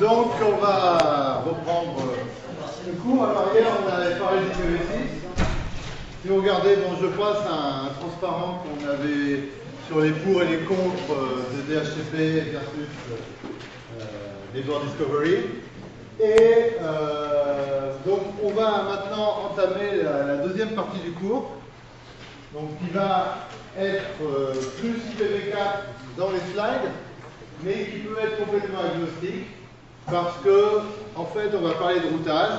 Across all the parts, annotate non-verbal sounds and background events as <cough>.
Donc, on va reprendre le cours. Alors, hier, on avait parlé du PV6. Si vous regardez, bon, je passe un, un transparent qu'on avait sur les pour et les contre de DHCP versus euh, Network Discovery. Et euh, donc, on va maintenant entamer la, deuxième partie du cours, donc qui va être euh, plus IPv4 dans les slides, mais qui peut être complètement agnostique, parce que, en fait, on va parler de routage.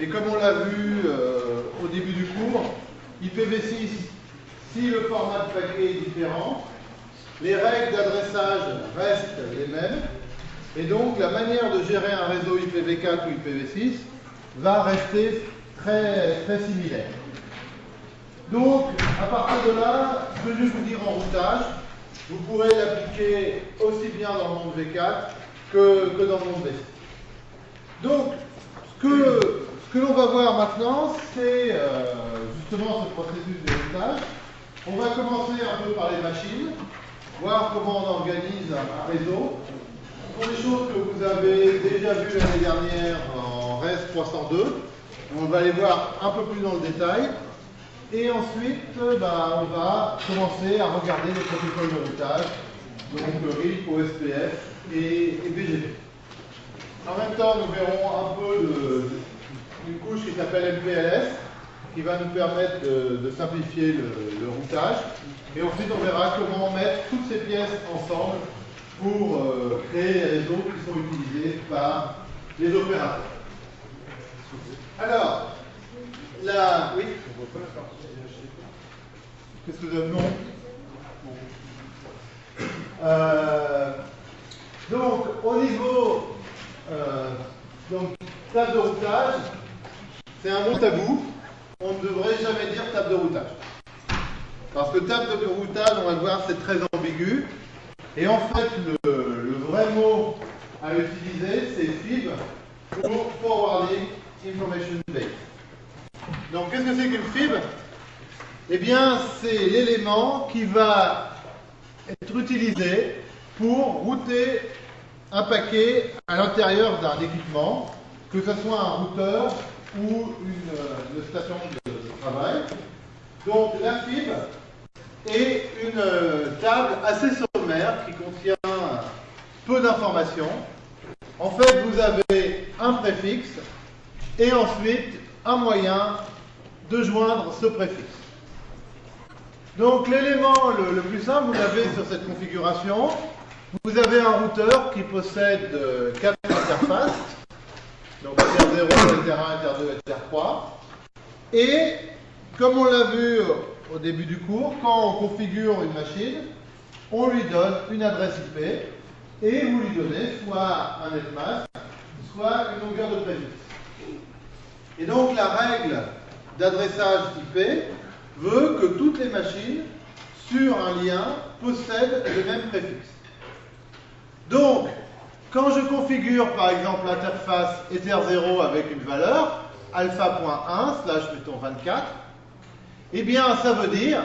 Et comme on l'a vu euh, au début du cours, IPv6, si le format de paquet est différent, les règles d'adressage restent les mêmes, et donc la manière de gérer un réseau IPv4 ou IPv6 va rester très, très similaire. Donc, à partir de là, ce que je vais vous dire en routage, vous pourrez l'appliquer aussi bien dans le monde V4 que, dans le monde V6. Donc, ce que, ce que l'on va voir maintenant, c'est euh, justement ce processus de routage. On va commencer un peu par les machines, voir comment on organise un réseau. Sont des choses que vous avez déjà vues l'année dernière en REST 302. On va les voir un peu plus dans le détail. Et ensuite, bah, on va commencer à regarder les protocoles de routage, donc RIP, OSPF et, BGP. En même temps, nous verrons un peu une couche qui s'appelle MPLS, qui va nous permettre de, simplifier le, le, routage. Et ensuite, on verra comment mettre toutes ces pièces ensemble pour euh, créer les réseaux qui sont utilisés par les opérateurs. Alors, la... Oui Qu'est-ce que vous avez Non euh, Donc, au niveau euh, donc, table de routage, c'est un bon tabou. On ne devrait jamais dire table de routage. Parce que table de routage, on va le voir, c'est très ambigu. Et en fait, le, le vrai mot à utiliser, c'est FIB pour Forwarding Information Base. Donc, qu'est-ce que c'est qu'une FIB Eh bien, c'est l'élément qui va être utilisé pour router un paquet à l'intérieur d'un équipement, que ce soit un routeur ou une, une station de, travail. Donc, la FIB est une table assez sommaire qui contient peu d'informations. En fait, vous avez un préfixe et ensuite un moyen de joindre ce préfixe. Donc l'élément le, le, plus simple, vous l'avez sur cette configuration. Vous avez un routeur qui possède euh, quatre interfaces, donc Ether 0, Ether 1, Ether 2, Ether 3. Et comme on l'a vu au début du cours, quand on configure une machine, on lui donne une adresse IP et vous lui donnez soit un netmask, soit une longueur de préfixe. Et donc la règle d'adressage IP veut que toutes les machines sur un lien possèdent le même préfixe. Donc, quand je configure par exemple l'interface Ether0 avec une valeur alpha.1 slash mettons 24, eh bien ça veut dire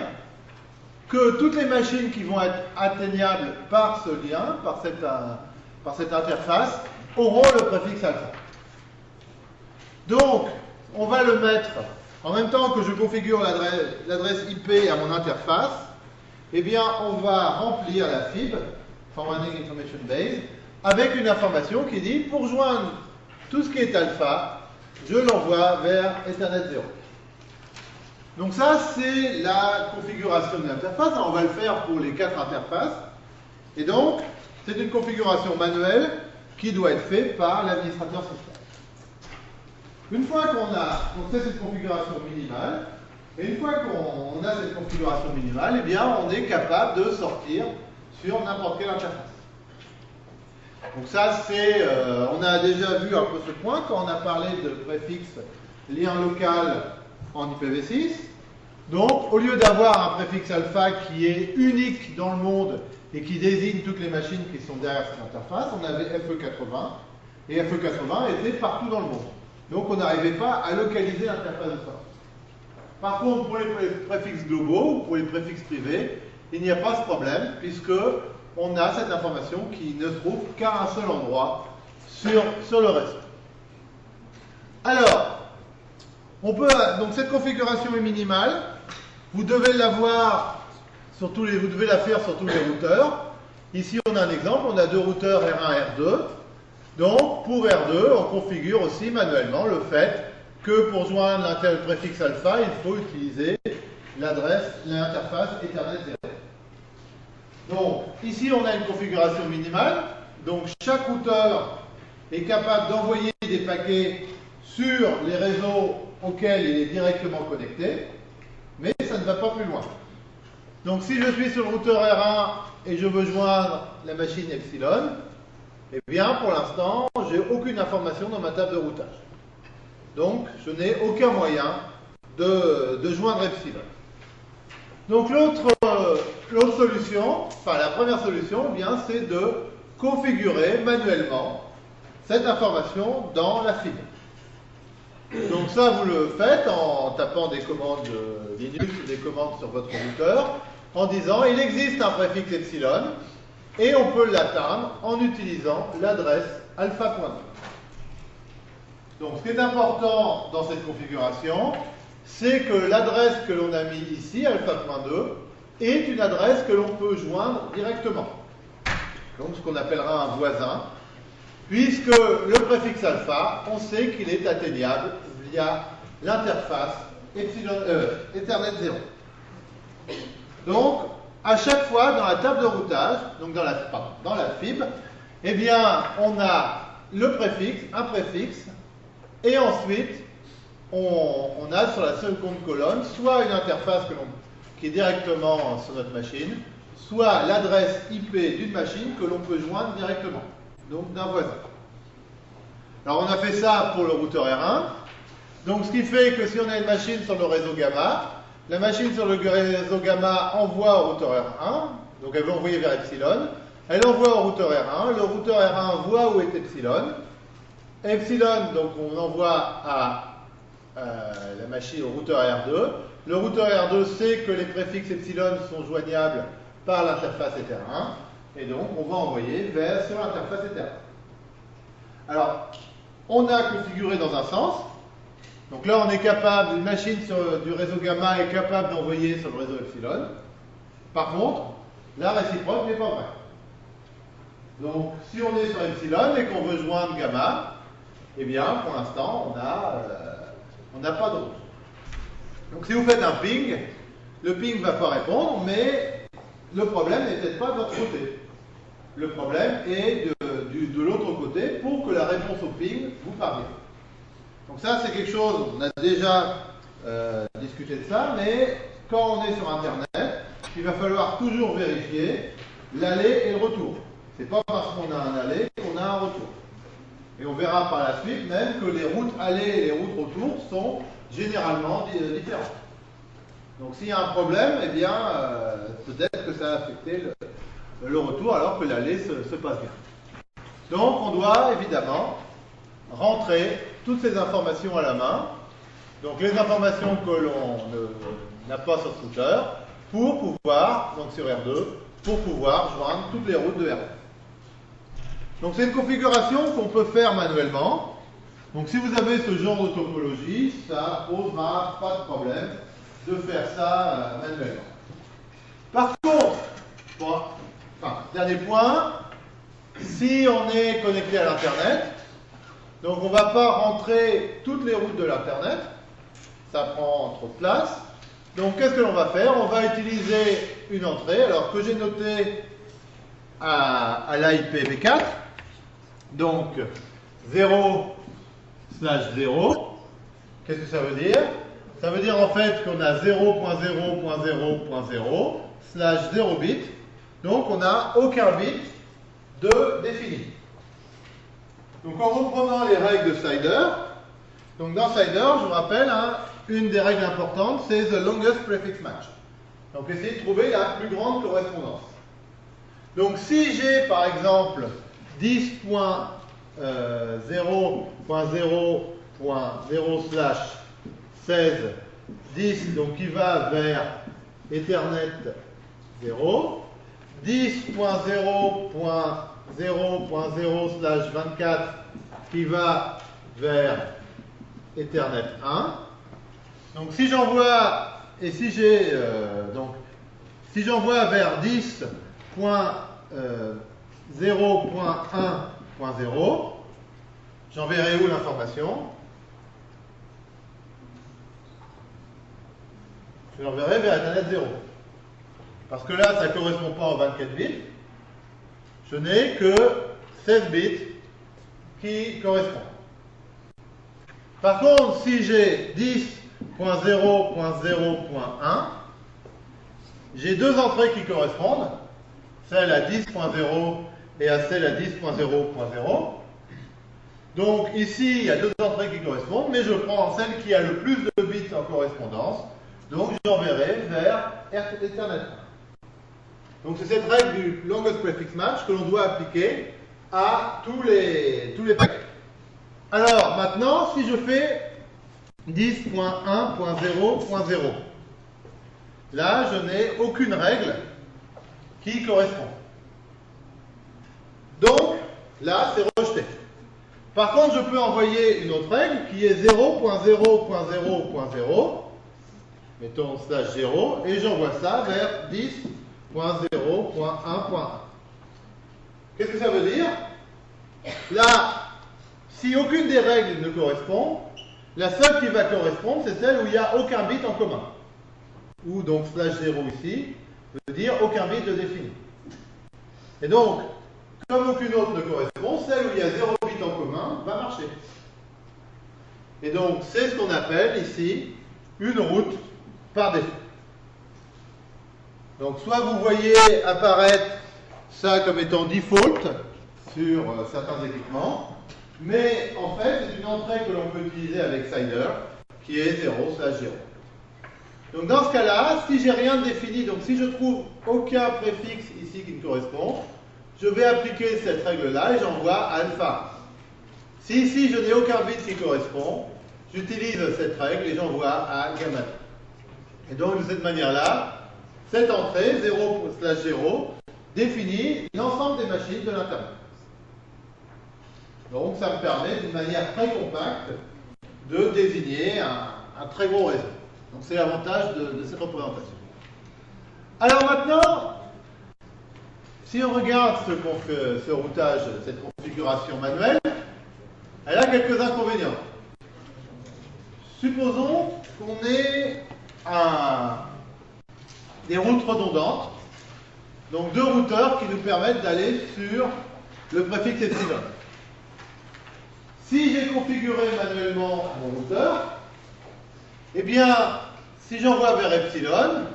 que toutes les machines qui vont être atteignables par ce lien, par cette, par cette interface, auront le préfixe alpha. Donc, on va le mettre en même temps que je configure l'adresse IP à mon interface, eh bien, on va remplir la FIB, Forwarding Information Base, avec une information qui dit, pour joindre tout ce qui est alpha, je l'envoie vers Ethernet 0. Donc ça, c'est la configuration de l'interface. On va le faire pour les quatre interfaces. Et donc, c'est une configuration manuelle qui doit être faite par l'administrateur système. Une fois qu'on a, cette configuration minimale, et une fois qu'on a cette configuration minimale, eh bien, on est capable de sortir sur n'importe quelle interface. Donc ça, c'est, euh, on a déjà vu un peu ce point quand on a parlé de préfixe lien local en IPv6. Donc, au lieu d'avoir un préfixe alpha qui est unique dans le monde et qui désigne toutes les machines qui sont derrière cette interface, on avait FE80, et FE80 était partout dans le monde. Donc, on n'arrivait pas à localiser l'interface de sortie. Par contre, pour les préfixes globaux ou pour les préfixes privés, il n'y a pas ce problème puisque on a cette information qui ne trouve qu'à un seul endroit sur, le reste. Alors, on peut, donc cette configuration est minimale. Vous devez la faire sur tous les routeurs. Ici, on a un exemple. On a deux routeurs R1 R2. Donc, pour R2, on configure aussi manuellement le fait que pour joindre le préfixe alpha, il faut utiliser l'adresse, l'interface Ethernet 0. Donc, ici, on a une configuration minimale. Donc, chaque routeur est capable d'envoyer des paquets sur les réseaux auxquels il est directement connecté, mais ça ne va pas plus loin. Donc, si je suis sur le routeur R1 et je veux joindre la machine Epsilon, eh bien, pour l'instant, j'ai aucune information dans ma table de routage. Donc, je n'ai aucun moyen de, joindre Epsilon. Donc, l'autre solution, enfin la première solution, eh bien, c'est de configurer manuellement cette information dans la fibre. Donc ça, vous le faites en tapant des commandes Linux ou des commandes sur votre routeur, en disant il existe un préfixe epsilon, et on peut l'atteindre en utilisant l'adresse alpha.2. Donc ce qui est important dans cette configuration, c'est que l'adresse que l'on a mis ici, alpha.2, est une adresse que l'on peut joindre directement. Donc ce qu'on appellera un voisin, puisque le préfixe alpha, on sait qu'il est atteignable via l'interface euh, Ethernet 0. Donc, à chaque fois, dans la table de routage, donc dans la, dans la fibre, eh bien, on a le préfixe, un préfixe, et ensuite, on, a sur la seconde colonne soit une interface qui est directement sur notre machine, soit l'adresse IP d'une machine que l'on peut joindre directement, donc d'un voisin. Alors on a fait ça pour le routeur R1. Donc ce qui fait que si on a une machine sur le réseau gamma, la machine sur le réseau gamma envoie au routeur R1, donc elle veut envoyer vers epsilon, elle envoie au routeur R1, le routeur R1 voit où est epsilon, epsilon, donc on envoie à euh, la machine au routeur R2, le routeur R2 sait que les préfixes epsilon sont joignables par l'interface Ether1, et donc on va envoyer vers sur l'interface Ether1. Alors, on a configuré dans un sens, donc là, on est capable, une machine du réseau gamma est capable d'envoyer sur le réseau epsilon. Par contre, la réciproque n'est pas vraie. Donc, si on est sur epsilon et qu'on veut joindre gamma, eh bien, pour l'instant, on n'a pas de route. Donc, si vous faites un ping, le ping ne va pas répondre, mais le problème n'est peut-être pas de votre côté. Le problème est de, de l'autre côté pour que la réponse au ping vous parvienne. Donc ça, c'est quelque chose, on a déjà euh, discuté de ça, mais quand on est sur Internet, il va falloir toujours vérifier l'aller et le retour. C'est pas parce qu'on a un aller qu'on a un retour. Et on verra par la suite même que les routes aller et les routes retour sont généralement euh, différentes. Donc s'il y a un problème, eh bien, euh, peut-être que ça a affecté le, retour alors que l'aller se passe bien. Donc on doit évidemment rentrer toutes ces informations à la main, donc les informations que l'on n'a pas sur ce router, pour pouvoir, donc sur R2, pour pouvoir joindre toutes les routes de R2. Donc c'est une configuration qu'on peut faire manuellement. Donc si vous avez ce genre de topologie, ça posera pas de problème de faire ça euh, manuellement. Par contre, dernier point, si on est connecté à l'Internet, donc on ne va pas rentrer toutes les routes de l'Internet, ça prend trop de place. Donc qu'est-ce que l'on va faire? On va utiliser une entrée, alors que j'ai noté à, à l'IPv4, donc 0 slash 0. Qu'est-ce que ça veut dire? Ça veut dire en fait qu'on a 0.0.0.0 slash 0 bit, donc on n'a aucun bit de défini. Donc en reprenant les règles de Sider, donc dans Sider, je vous rappelle, hein, une des règles importantes, c'est the longest prefix match. Donc essayez de trouver la plus grande correspondance. Donc si j'ai par exemple 10.0.0.0 slash 16 10 donc qui va vers Ethernet 0 10.0. 0.0 slash 24 qui va vers Ethernet 1. Donc si j'envoie, et si j'ai, euh, donc, si j'envoie vers 10.0.1.0, j'enverrai où l'information? Je l'enverrai vers Ethernet 0. Parce que là, ça ne correspond pas aux 24 bits. Je n'ai que 16 bits qui correspondent. Par contre, si j'ai 10.0.0.1, j'ai deux entrées qui correspondent, celle à 10.0 et à celle à 10.0.0. Donc ici, il y a deux entrées qui correspondent, mais je prends celle qui a le plus de bits en correspondance, donc j'enverrai vers Ethernet. Donc c'est cette règle du longest prefix match que l'on doit appliquer à tous les, tous les paquets. Alors maintenant, si je fais 10.1.0.0, là je n'ai aucune règle qui correspond. Donc là c'est rejeté. Par contre, je peux envoyer une autre règle qui est 0.0.0.0, mettons slash 0, et j'envoie ça vers 10.0.1.1. Qu'est-ce que ça veut dire? Là, si aucune des règles ne correspond, la seule qui va correspondre, c'est celle où il n'y a aucun bit en commun. Ou donc slash 0 ici, veut dire aucun bit de défini. Et donc, comme aucune autre ne correspond, celle où il y a 0 bit en commun va marcher. Et donc, c'est ce qu'on appelle ici une route par défaut. Donc, soit vous voyez apparaître ça comme étant default sur euh, certains équipements, mais en fait, c'est une entrée que l'on peut utiliser avec Cider, qui est 0 slash 0. Donc dans ce cas-là, si j'ai rien défini, donc si je trouve aucun préfixe ici qui me correspond, je vais appliquer cette règle-là et j'envoie alpha. Si ici je n'ai aucun bit qui correspond, j'utilise cette règle et j'envoie à gamma. Et donc de cette manière-là, cette entrée, 0 slash 0, définit l'ensemble des machines de l'Internet. Donc ça me permet d'une manière très compacte de désigner un, très gros réseau. Donc c'est l'avantage de, cette représentation. Alors maintenant, si on regarde ce, ce routage, cette configuration manuelle, elle a quelques inconvénients. Supposons qu'on ait des routes redondantes, donc deux routeurs qui nous permettent d'aller sur le préfixe epsilon. Si j'ai configuré manuellement mon routeur, eh bien, si j'envoie vers epsilon,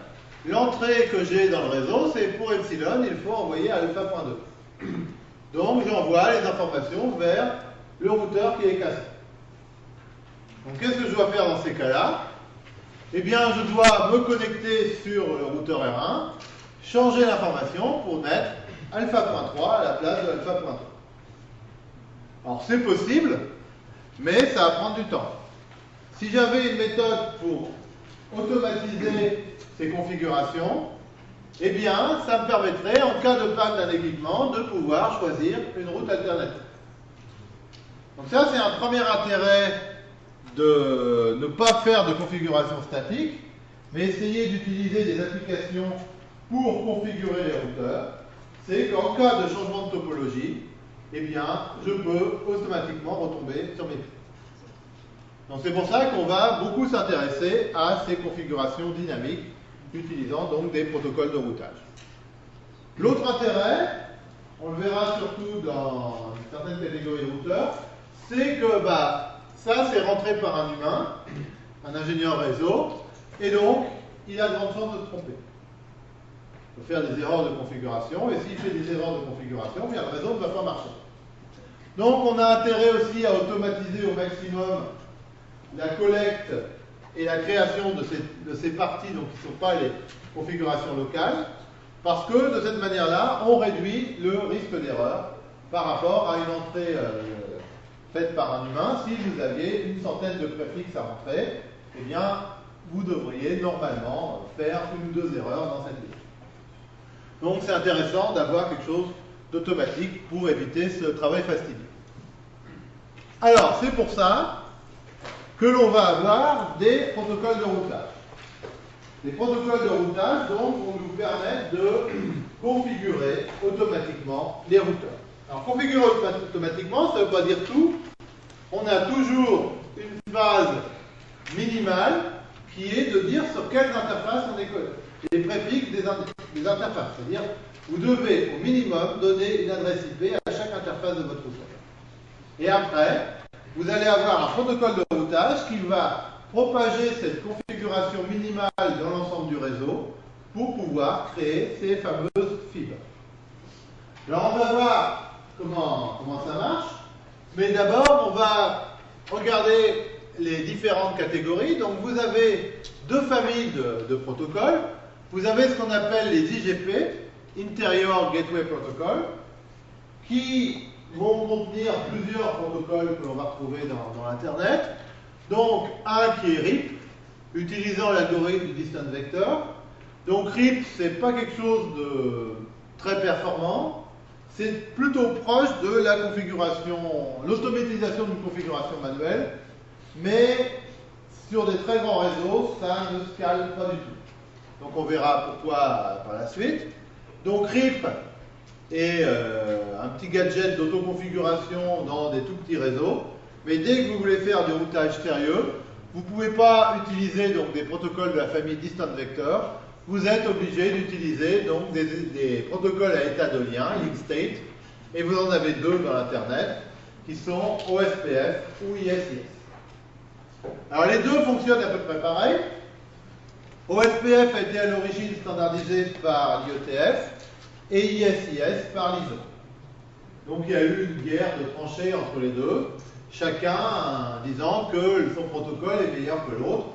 l'entrée que j'ai dans le réseau, c'est pour epsilon, il faut envoyer à alpha.2. <clears throat> Donc, j'envoie les informations vers le routeur qui est cassé. Donc, qu'est-ce que je dois faire dans ces cas-là? Eh bien, je dois me connecter sur le routeur R1, changer l'information pour mettre alpha.3 à la place de alpha.3. Alors c'est possible, mais ça va prendre du temps. Si j'avais une méthode pour automatiser ces configurations, eh bien, ça me permettrait, en cas de panne d'un équipement, de pouvoir choisir une route alternative. Donc ça, c'est un premier intérêt de ne pas faire de configuration statique, mais essayer d'utiliser des applications pour configurer les routeurs. C'est qu'en cas de changement de topologie, eh bien, je peux automatiquement retomber sur mes pieds. Donc c'est pour ça qu'on va beaucoup s'intéresser à ces configurations dynamiques utilisant donc des protocoles de routage. L'autre intérêt, on le verra surtout dans certaines catégories de routeurs, c'est que bah, ça c'est rentré par un humain, un ingénieur réseau, et donc il a de grandes chances de se tromper. Il peut faire des erreurs de configuration, et s'il fait des erreurs de configuration, bien, le réseau ne va pas marcher. Donc on a intérêt aussi à automatiser au maximum la collecte et la création de ces, parties, donc qui ne sont pas les configurations locales, parce que de cette manière-là, on réduit le risque d'erreur par rapport à une entrée euh, faite par un humain. Si vous aviez une centaine de préfixes à rentrer, eh bien, vous devriez normalement faire une ou deux erreurs dans cette liste. Donc c'est intéressant d'avoir quelque chose d'automatique pour éviter ce travail fastidieux. Alors, c'est pour ça que l'on va avoir des protocoles de routage. Les protocoles de routage, donc, vont nous permettre de <clears throat> configurer automatiquement les routeurs. Alors, configurer automatiquement, ça ne veut pas dire tout. On a toujours une phase minimale qui est de dire sur quelles interfaces on est collé. Les préfixes des, interfaces, c'est-à-dire vous devez au minimum donner une adresse IP à chaque interface de votre routeur. Et après, vous allez avoir un protocole de routage qui va propager cette configuration minimale dans l'ensemble du réseau pour pouvoir créer ces fameuses fibres. Alors on va voir comment, ça marche, mais d'abord on va regarder les différentes catégories. Donc vous avez deux familles de protocoles. Vous avez ce qu'on appelle les IGP, Interior Gateway Protocol, qui vont contenir plusieurs protocoles que l'on va retrouver dans, dans l'Internet. Donc un qui est RIP, utilisant l'algorithme du Distant Vector. Donc RIP, c'est pas quelque chose de très performant, c'est plutôt proche de la configuration, l'automatisation d'une configuration manuelle, mais sur des très grands réseaux, ça ne scale pas du tout. Donc on verra pourquoi par la suite. Donc RIP est euh, un petit gadget d'autoconfiguration dans des tout petits réseaux, mais dès que vous voulez faire du routage sérieux, vous ne pouvez pas utiliser donc, des protocoles de la famille Distant Vector, vous êtes obligé d'utiliser donc des, protocoles à état de lien, link state, et vous en avez deux dans l'Internet, qui sont OSPF ou ISIS. Alors les deux fonctionnent à peu près pareil. OSPF a été à l'origine standardisé par l'IETF et ISIS par l'ISO. Donc il y a eu une guerre de tranchées entre les deux, chacun disant que son protocole est meilleur que l'autre,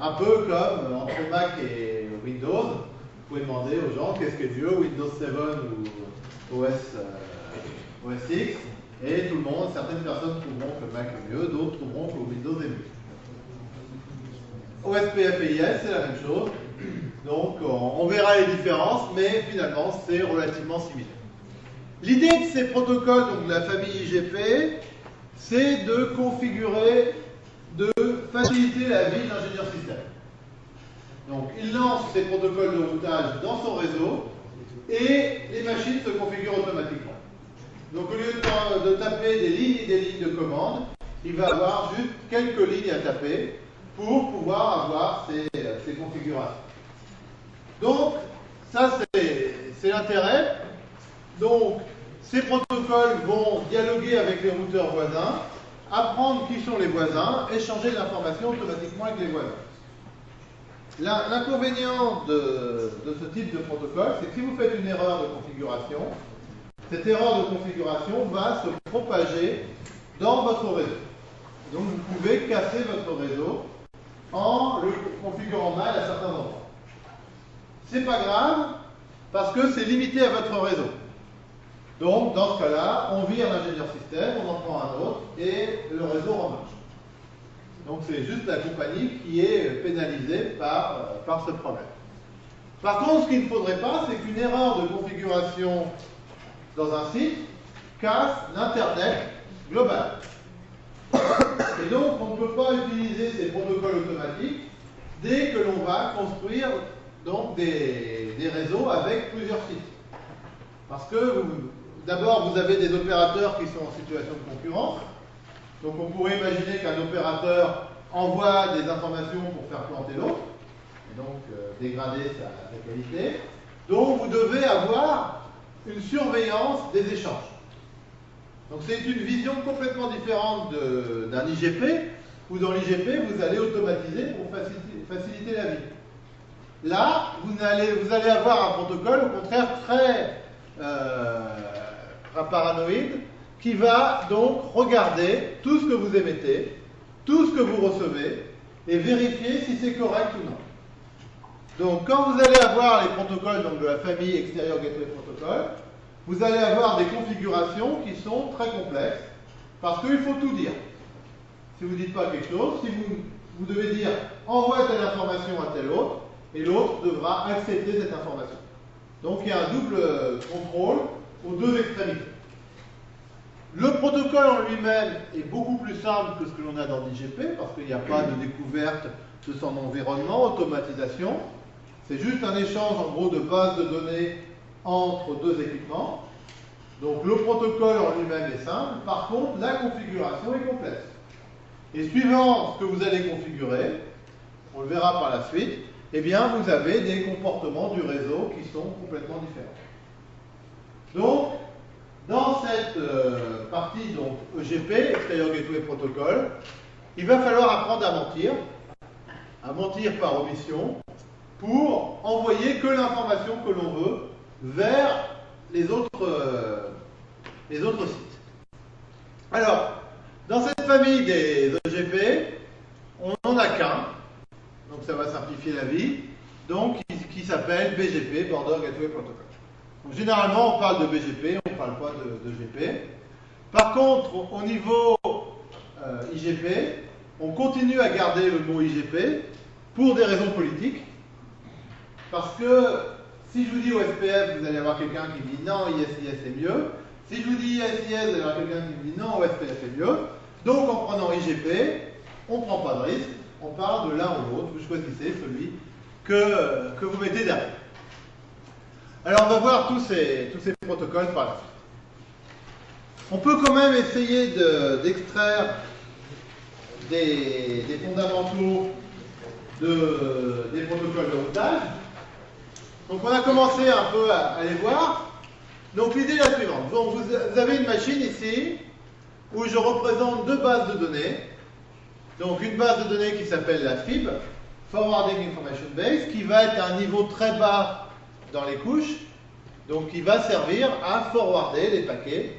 un peu comme entre Mac et Windows. Vous pouvez demander aux gens qu'est-ce qui est mieux, Windows 7 ou OS, euh, OS X, et tout le monde, certaines personnes trouveront que Mac est mieux, d'autres trouveront que Windows est mieux. OSPF et IS, c'est la même chose. Donc, on verra les différences, mais finalement, c'est relativement similaire. L'idée de ces protocoles, donc de la famille IGP, c'est de configurer, de faciliter la vie de l'ingénieur système. Donc, il lance ses protocoles de routage dans son réseau et les machines se configurent automatiquement. Donc, au lieu de, taper des lignes et des lignes de commande, il va avoir juste quelques lignes à taper pour pouvoir avoir ces, configurations. Donc, ça c'est l'intérêt. Donc, ces protocoles vont dialoguer avec les routeurs voisins, apprendre qui sont les voisins, échanger l'information automatiquement avec les voisins. L'inconvénient de, de, ce type de protocole, c'est que si vous faites une erreur de configuration, cette erreur de configuration va se propager dans votre réseau. Donc vous pouvez casser votre réseau en le configurant mal à certains endroits. C'est pas grave parce que c'est limité à votre réseau. Donc, dans ce cas-là, on vire l'ingénieur système, on en prend un autre et le réseau remarche. Donc, c'est juste la compagnie qui est pénalisée par, euh, par ce problème. Par contre, ce qu'il ne faudrait pas, c'est qu'une erreur de configuration dans un site casse l'Internet global. Et donc, on ne peut pas utiliser ces protocoles automatiques dès que l'on va construire donc, des, réseaux avec plusieurs sites. Parce que d'abord, vous avez des opérateurs qui sont en situation de concurrence. Donc, on pourrait imaginer qu'un opérateur envoie des informations pour faire planter l'autre, et donc euh, dégrader sa qualité. Donc, vous devez avoir une surveillance des échanges. Donc c'est une vision complètement différente d'un IGP, où dans l'IGP, vous allez automatiser pour faciliter, la vie. Là, vous allez, avoir un protocole, au contraire, très euh, paranoïde, qui va donc regarder tout ce que vous émettez, tout ce que vous recevez, et vérifier si c'est correct ou non. Donc quand vous allez avoir les protocoles donc, de la famille extérieur gateway protocol, vous allez avoir des configurations qui sont très complexes, parce qu'il faut tout dire. Si vous ne dites pas quelque chose, si vous, vous devez dire envoie telle information à tel autre, et l'autre devra accepter cette information. Donc il y a un double contrôle aux deux extrémités. Le protocole en lui-même est beaucoup plus simple que ce que l'on a dans l'IGP, parce qu'il n'y a pas de découverte de son environnement, automatisation. C'est juste un échange en gros de bases de données entre deux équipements. Donc le protocole en lui-même est simple, par contre la configuration est complexe. Et suivant ce que vous allez configurer, on le verra par la suite, eh bien vous avez des comportements du réseau qui sont complètement différents. Donc, dans cette euh, partie donc, EGP, Exterior Gateway Protocol, il va falloir apprendre à mentir, à mentir par omission, pour envoyer que l'information que l'on veut vers les autres, euh, les autres sites. Alors, dans cette famille des EGP, on n'en a qu'un, donc ça va simplifier la vie, donc qui, s'appelle BGP, Border Gateway Protocol. Généralement, on parle de BGP, on ne parle pas de, GP. Par contre, au niveau euh, IGP, on continue à garder le mot IGP pour des raisons politiques, parce que si je vous dis OSPF, vous allez avoir quelqu'un qui dit non, ISIS est mieux. Si je vous dis ISIS, vous allez avoir quelqu'un qui dit non, OSPF est mieux. Donc en prenant IGP, on ne prend pas de risque, on parle de l'un ou l'autre, vous choisissez celui que, que vous mettez derrière. Alors on va voir tous ces, tous ces protocoles par la suite. On peut quand même essayer d'extraire des, des, fondamentaux de, des protocoles de routage. Donc on a commencé un peu à, les voir. Donc l'idée est la suivante. Vous avez une machine ici où je représente deux bases de données. Donc une base de données qui s'appelle la FIB, Forwarding Information Base, qui va être à un niveau très bas dans les couches, donc qui va servir à forwarder les paquets.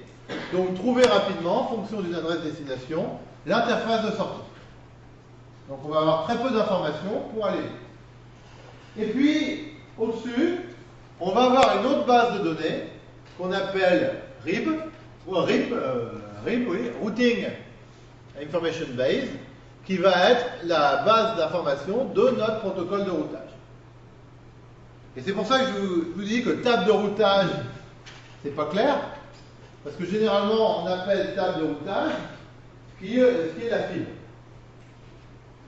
Donc trouver rapidement, en fonction d'une adresse destination, l'interface de sortie. Donc on va avoir très peu d'informations pour aller Et puis, au-dessus, on va avoir une autre base de données qu'on appelle RIB, ou RIB, euh, RIB, oui, Routing Information Base, qui va être la base d'information de notre protocole de routage. Et c'est pour ça que je vous, dis que table de routage, c'est pas clair, parce que généralement on appelle table de routage ce qui est la fibre.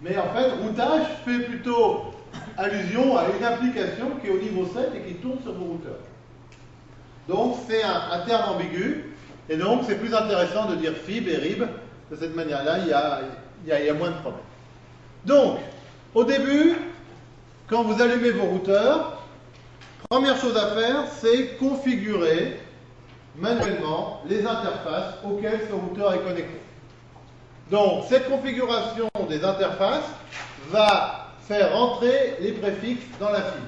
Mais en fait, routage fait plutôt allusion à une application qui est au niveau 7 et qui tourne sur vos routeurs. Donc c'est un, terme ambigu, et donc c'est plus intéressant de dire FIB et RIB. De cette manière-là, il, il, y a moins de problèmes. Donc, au début, quand vous allumez vos routeurs, première chose à faire, c'est configurer manuellement les interfaces auxquelles ce routeur est connecté. Donc, cette configuration des interfaces va faire rentrer les préfixes dans la fibre.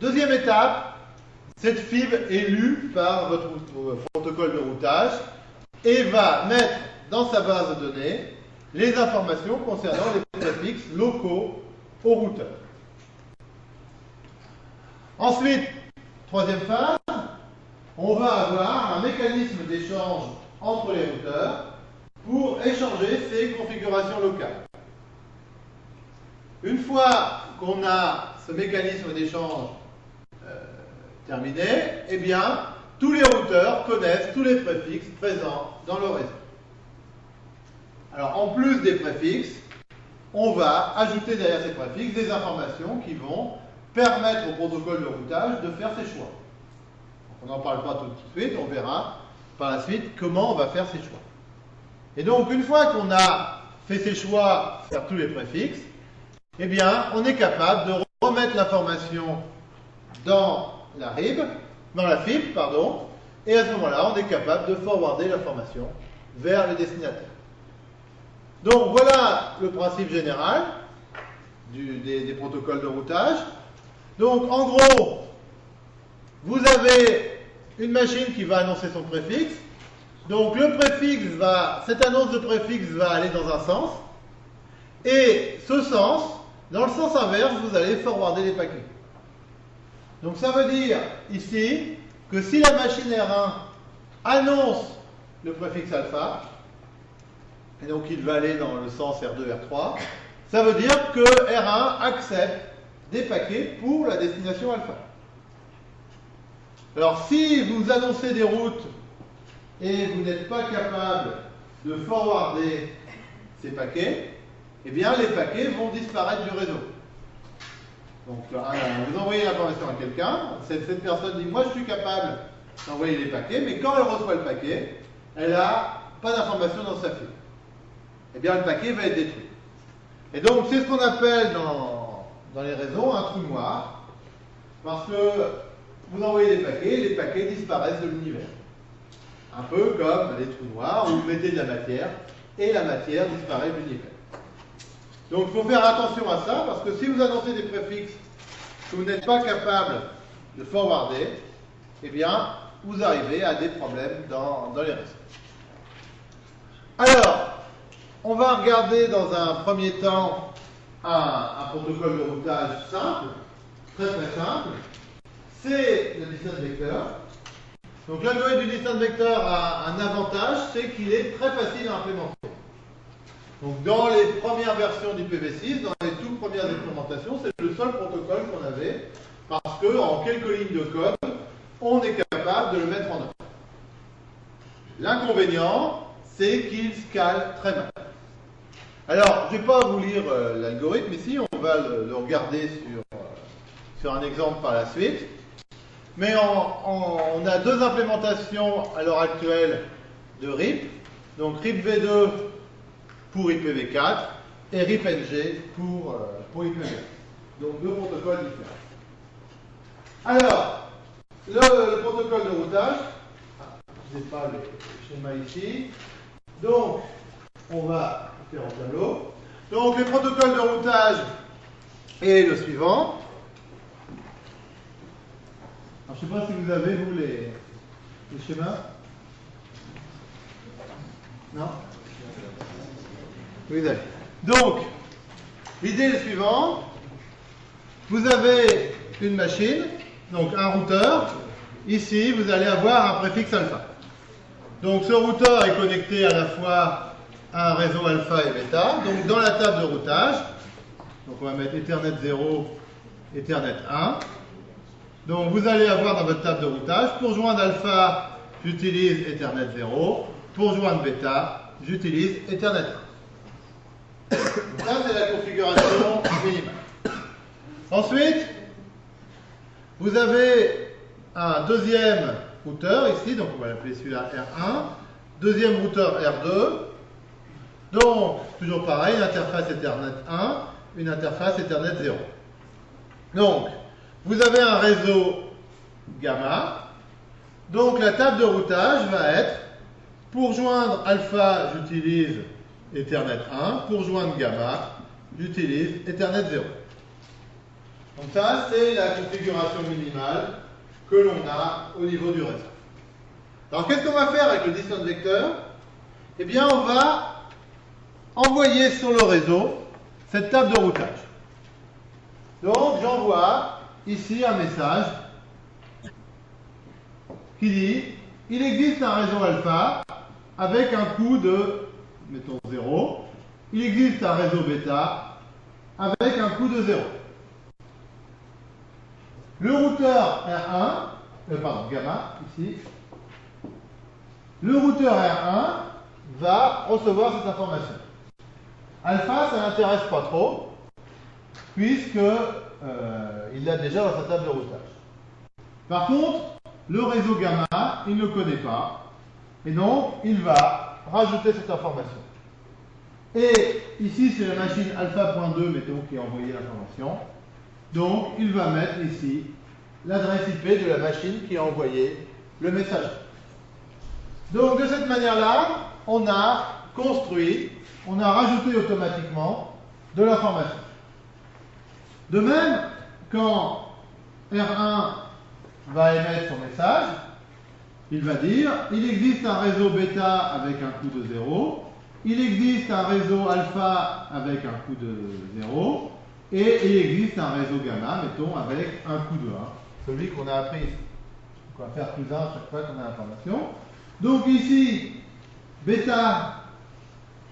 Deuxième étape, cette fibre est lue par votre protocole de routage et va mettre dans sa base de données les informations concernant les préfixes locaux au routeur. Ensuite, troisième phase, on va avoir un mécanisme d'échange entre les routeurs pour échanger ces configurations locales. Une fois qu'on a ce mécanisme d'échange euh, terminé, eh bien, tous les routeurs connaissent tous les préfixes présents dans le réseau. Alors, en plus des préfixes, on va ajouter derrière ces préfixes des informations qui vont permettre au protocole de routage de faire ses choix. on n'en parle pas tout de suite, on verra par la suite comment on va faire ses choix. Et donc, une fois qu'on a fait ses choix sur tous les préfixes, eh bien, on est capable de remettre l'information dans la RIB, dans la FIB, pardon, et à ce moment-là, on est capable de forwarder l'information vers le destinataire. Donc voilà le principe général des, protocoles de routage. Donc en gros, vous avez une machine qui va annoncer son préfixe. Donc le préfixe va, cette annonce de préfixe va aller dans un sens. Et ce sens, dans le sens inverse, vous allez forwarder les paquets. Donc ça veut dire ici que si la machine R1 annonce le préfixe alpha, et donc il va aller dans le sens R2, R3, ça veut dire que R1 accepte des paquets pour la destination alpha. Alors si vous annoncez des routes et vous n'êtes pas capable de forwarder ces paquets, eh bien les paquets vont disparaître du réseau. Donc vous envoyez l'information à quelqu'un, cette, cette personne dit moi je suis capable d'envoyer les paquets, mais quand elle reçoit le paquet, elle n'a pas d'information dans sa file. Eh bien le paquet va être détruit. Et donc c'est ce qu'on appelle dans, dans les réseaux un trou noir, parce que vous envoyez des paquets, les paquets disparaissent de l'univers. Un peu comme les trous noirs où vous mettez de la matière et la matière disparaît de l'univers. Donc il faut faire attention à ça parce que si vous annoncez des préfixes que vous n'êtes pas capable de forwarder, eh bien vous arrivez à des problèmes dans, dans les réseaux. Alors, on va regarder dans un premier temps un, protocole de routage simple, très très simple. C'est le distance vector. Donc l'algorithme du distance vector a un avantage, c'est qu'il est très facile à implémenter. Donc dans les premières versions du PV6, dans les toutes premières implémentations, c'est le seul protocole qu'on avait parce qu'en quelques lignes de code, on est capable de le mettre en œuvre. L'inconvénient, c'est qu'il scale très mal. Alors, je ne vais pas vous lire euh, l'algorithme ici, on va le, regarder sur, euh, sur, un exemple par la suite. Mais on a deux implémentations à l'heure actuelle de RIP. Donc RIP V2 pour IPv4 et RIP-NG pour, euh, pour IPv4. Donc deux protocoles différents. Alors, le, le protocole de routage, ah, je n'ai pas le schéma ici. Donc, on va Donc, le protocole de routage est le suivant. Je ne sais pas si vous avez, vous, les, les schémas. Non? Vous avez. Donc, l'idée est suivante. Vous avez une machine, donc un routeur. Ici, vous allez avoir un préfixe alpha. Donc, ce routeur est connecté à la fois un réseau alpha et bêta. Donc, dans la table de routage, donc on va mettre Ethernet 0, Ethernet 1. Donc, vous allez avoir dans votre table de routage, pour joindre alpha, j'utilise Ethernet 0. Pour joindre bêta, j'utilise Ethernet 1. Ça, c'est la configuration minimale. Ensuite, vous avez un deuxième routeur ici, donc on va l'appeler celui-là R1. Deuxième routeur R2. Donc, toujours pareil, une interface Ethernet 1, une interface Ethernet 0. Donc, vous avez un réseau gamma. Donc, la table de routage va être, pour joindre alpha, j'utilise Ethernet 1. Pour joindre gamma, j'utilise Ethernet 0. Donc ça, c'est la configuration minimale que l'on a au niveau du réseau. Alors qu'est-ce qu'on va faire avec le distance vecteur? Eh bien, on va envoyer sur le réseau cette table de routage. Donc, j'envoie ici un message qui dit il existe un réseau alpha avec un coût de mettons 0, il existe un réseau bêta avec un coût de 0. Le routeur R1, euh, pardon, gamma, ici, le routeur R1 va recevoir cette information. Alpha, ça n'intéresse pas trop, puisque euh, il l'a déjà dans sa table de routage. Par contre, le réseau gamma, il ne le connaît pas, et donc il va rajouter cette information. Et ici, c'est la machine alpha.2, mettons, qui a envoyé l'information. Donc, il va mettre ici l'adresse IP de la machine qui a envoyé le message. Donc, de cette manière-là, on a construit, on a rajouté automatiquement de l'information. De même, quand R1 va émettre son message, il va dire, il existe un réseau bêta avec un coût de 0, il existe un réseau alpha avec un coût de 0, et il existe un réseau gamma, mettons, avec un coût de 1, celui qu'on a appris ici. on va faire plus 1 chaque fois qu'on a l'information. Donc ici, bêta,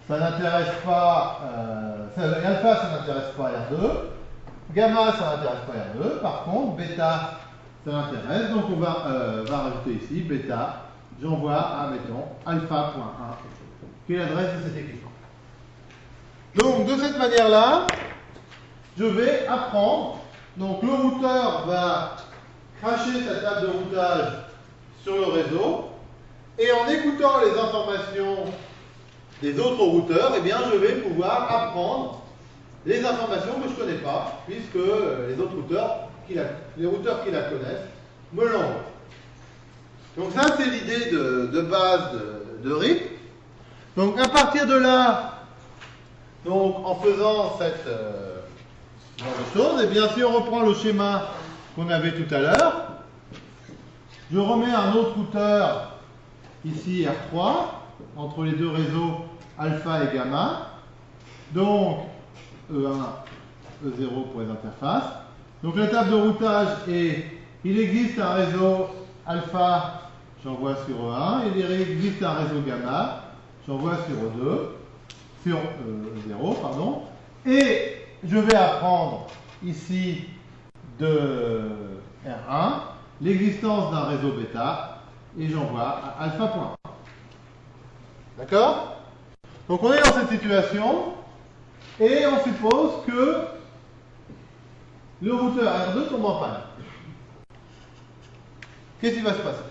ça n'intéresse pas, euh, alpha, ça n'intéresse pas R2, gamma, ça n'intéresse pas R2, par contre, bêta, ça l'intéresse. Donc on va, euh, rajouter ici bêta, j'envoie à, mettons, alpha.1, qui est l'adresse de cet équipement. Donc de cette manière-là, je vais apprendre. Donc le routeur va cracher sa table de routage sur le réseau. Et en écoutant les informations des autres routeurs, eh bien, je vais pouvoir apprendre les informations que je ne connais pas, puisque les autres routeurs, les routeurs qui la connaissent, me l'envoient. Donc ça, c'est l'idée de, base de, RIP. Donc à partir de là, donc en faisant cette euh, chose, et eh bien si on reprend le schéma qu'on avait tout à l'heure, je remets un autre routeur ici R3 entre les deux réseaux alpha et gamma. Donc E1, E0 pour les interfaces. Donc la table de routage est, il existe un réseau alpha, j'envoie sur E1, il existe un réseau gamma, j'envoie sur E2, sur E0, pardon. Et je vais apprendre ici de R1 l'existence d'un réseau bêta et j'envoie à alpha.1. D'accord Donc on est dans cette situation et on suppose que le routeur R2 tombe en panne. Qu'est-ce qui va se passer?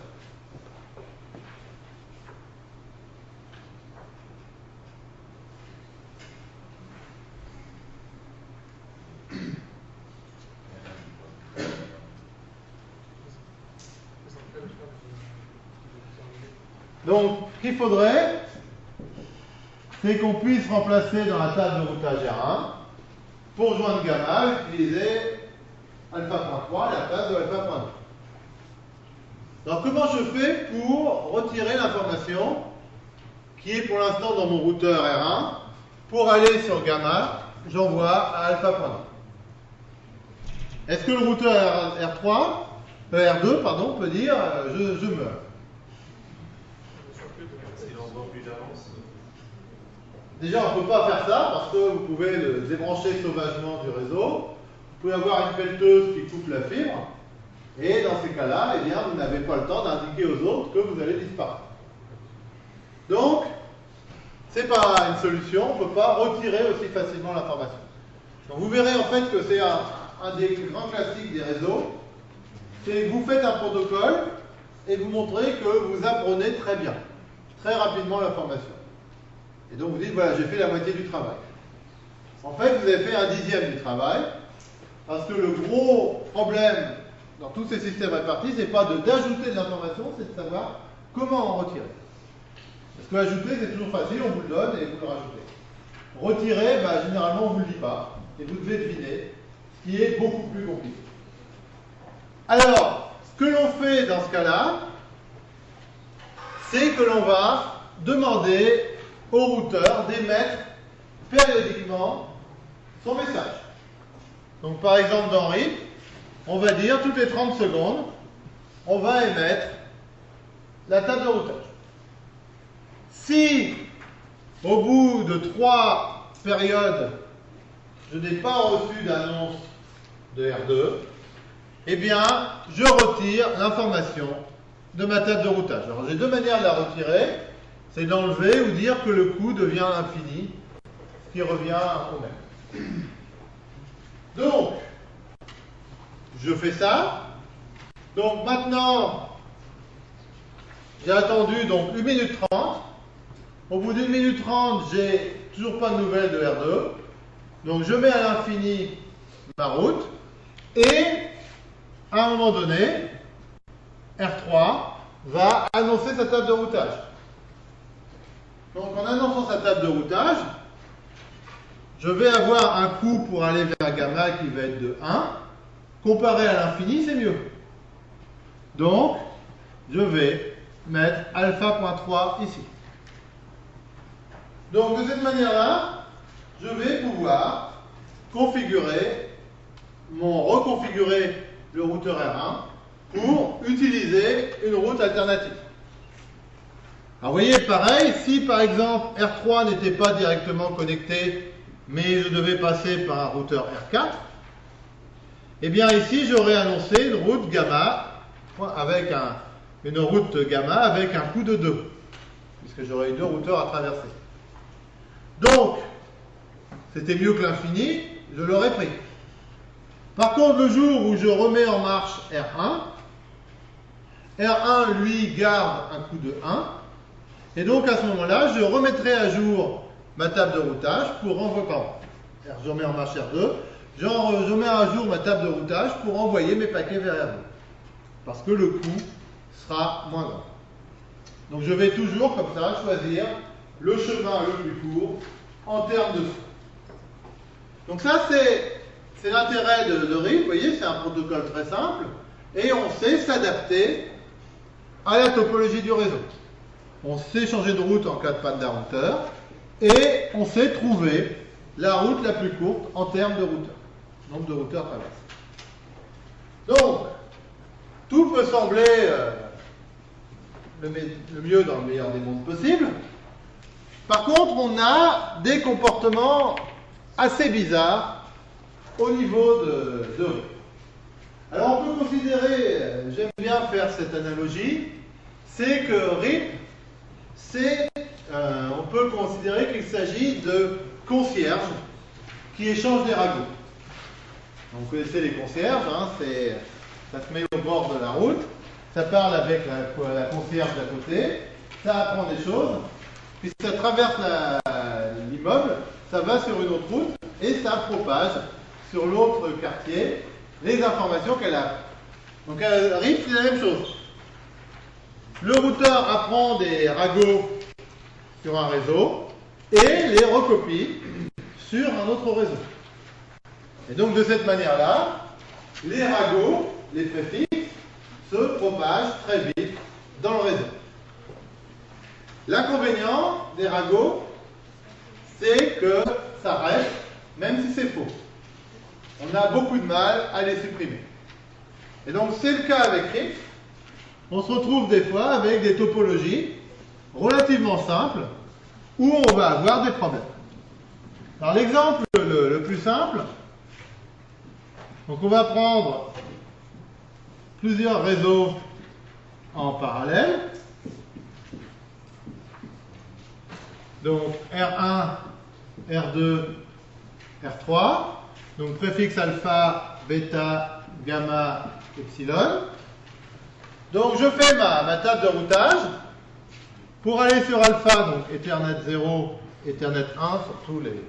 Donc, qu'il faudrait, c'est qu'on puisse remplacer dans la table de routage R1, pour joindre gamma, utiliser alpha.3 à la place de alpha.2. Alors comment je fais pour retirer l'information qui est pour l'instant dans mon routeur R1 pour aller sur gamma, j'envoie à alpha.2. Est-ce que le routeur R3, euh, R2 pardon, peut dire euh, je, je meurs? Déjà, on ne peut pas faire ça parce que vous pouvez débrancher sauvagement du réseau. Vous pouvez avoir une pelleteuse qui coupe la fibre. Et dans ces cas-là, eh vous n'avez pas le temps d'indiquer aux autres que vous allez disparaître. Donc, ce n'est pas une solution, on ne peut pas retirer aussi facilement l'information. Vous verrez en fait que c'est un, des grands classiques des réseaux. C'est que vous faites un protocole et vous montrez que vous apprenez très bien, très rapidement l'information. Et donc vous dites, voilà, j'ai fait la moitié du travail. En fait, vous avez fait un dixième du travail, parce que le gros problème dans tous ces systèmes répartis, c'est pas d'ajouter de, l'information, c'est de savoir comment en retirer. Parce que ajouter, c'est toujours facile, on vous le donne et vous le rajoutez. Retirer, bah, généralement, on ne vous le dit pas, et vous devez deviner, ce qui est beaucoup plus compliqué. Alors, ce que l'on fait dans ce cas-là, c'est que l'on va demander au routeur d'émettre périodiquement son message. Donc par exemple dans RIP, on va dire toutes les 30 secondes, on va émettre la table de routage. Si au bout de trois périodes, je n'ai pas reçu d'annonce de R2, eh bien, je retire l'information de ma table de routage. Alors j'ai deux manières de la retirer c'est d'enlever ou dire que le coût devient infini, qui revient au même. Donc, je fais ça. Donc maintenant, j'ai attendu donc 1 minute 30. Au bout d'une minute 30, j'ai toujours pas de nouvelles de R2. Donc je mets à l'infini ma route. Et à un moment donné, R3 va annoncer sa table de routage. Donc en annonçant sa table de routage, je vais avoir un coût pour aller vers gamma qui va être de 1. Comparé à l'infini, c'est mieux. Donc, je vais mettre alpha.3 ici. Donc de cette manière-là, je vais pouvoir configurer, mon reconfigurer le routeur R1 pour utiliser une route alternative. Alors vous voyez, pareil, si par exemple R3 n'était pas directement connecté, mais je devais passer par un routeur R4, eh bien ici j'aurais annoncé une route gamma avec un, une route gamma avec un coût de 2, puisque j'aurais eu deux routeurs à traverser. Donc, c'était mieux que l'infini, je l'aurais pris. Par contre, le jour où je remets en marche R1, R1, lui, garde un coût de 1, et donc à ce moment-là, je remettrai à jour ma table de routage pour envoyer, pardon, je remets en marche R2, je à jour ma table de routage pour envoyer mes paquets vers R2. Parce que le coût sera moins grand. Donc je vais toujours, comme ça, choisir le chemin le plus court en termes de frais. Donc ça, c'est l'intérêt de, de RIP. Vous voyez, c'est un protocole très simple. Et on sait s'adapter à la topologie du réseau. On sait changer de route en cas de panne d'un routeur. Et on sait trouver la route la plus courte en termes de routeurs. Nombre de routeurs traversés. Donc, tout peut sembler euh, le, mieux dans le meilleur des mondes possible. Par contre, on a des comportements assez bizarres au niveau de, de Alors on peut considérer, euh, j'aime bien faire cette analogie, c'est que RIP, c'est, euh, on peut considérer qu'il s'agit de concierges qui échangent des ragots. vous connaissez les concierges, hein, ça se met au bord de la route, ça parle avec la, concierge d'à côté, ça apprend des choses, puis ça traverse l'immeuble, ça va sur une autre route et ça propage sur l'autre quartier les informations qu'elle a. Donc RIP, c'est la même chose. Le routeur apprend des ragots sur un réseau et les recopie sur un autre réseau. Et donc de cette manière-là, les ragots, les préfixes, se propagent très vite dans le réseau. L'inconvénient des ragots, c'est que ça reste, même si c'est faux. On a beaucoup de mal à les supprimer. Et donc c'est le cas avec RIP. On se retrouve des fois avec des topologies relativement simples où on va avoir des problèmes. Alors l'exemple le, plus simple, donc on va prendre plusieurs réseaux en parallèle. Donc R1, R2, R3. Donc préfixe alpha, bêta, gamma, epsilon. Donc je fais ma, table de routage. Pour aller sur alpha, donc Ethernet 0, Ethernet 1 sur tous les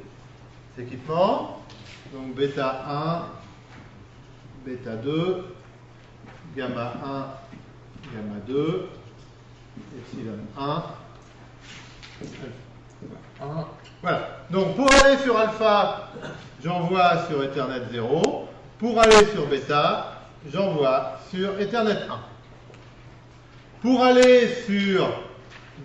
équipements. Donc bêta 1, bêta 2, gamma 1, gamma 2, epsilon 1, 1. Voilà. Donc pour aller sur alpha, j'envoie sur Ethernet 0. Pour aller sur bêta, j'envoie sur Ethernet 1. Pour aller sur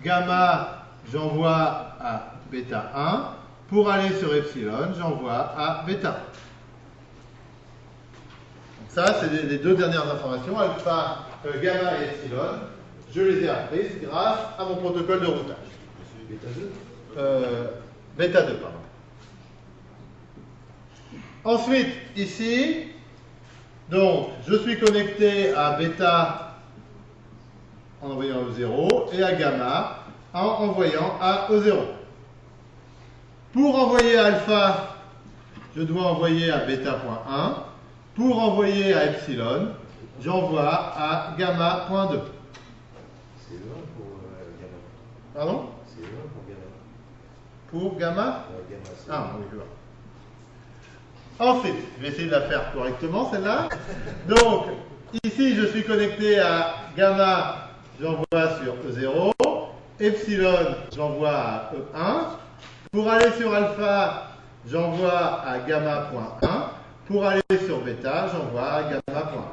gamma, j'envoie à bêta 1. Pour aller sur epsilon, j'envoie à bêta. Donc ça, c'est les deux dernières informations, alpha, euh, gamma et epsilon. Je les ai apprises grâce à mon protocole de routage. Bêta 2 euh, Bêta 2, pardon. Ensuite, ici, donc, je suis connecté à bêta en envoyant au 0 et à gamma en envoyant à E0. Pour envoyer à alpha, je dois envoyer à bêta.1. Pour envoyer à epsilon, j'envoie à gamma.2. C'est 1 pour gamma. Pardon? C'est 1 pour gamma? Pour gamma Euh, gamma, Ah, oui, je vois. Ensuite, je vais essayer de la faire correctement, celle-là. Donc, ici, je suis connecté à gamma, j'envoie sur E0. Epsilon, j'envoie à E1. Pour aller sur alpha, j'envoie à gamma.1. Pour aller sur bêta, j'envoie à gamma.1.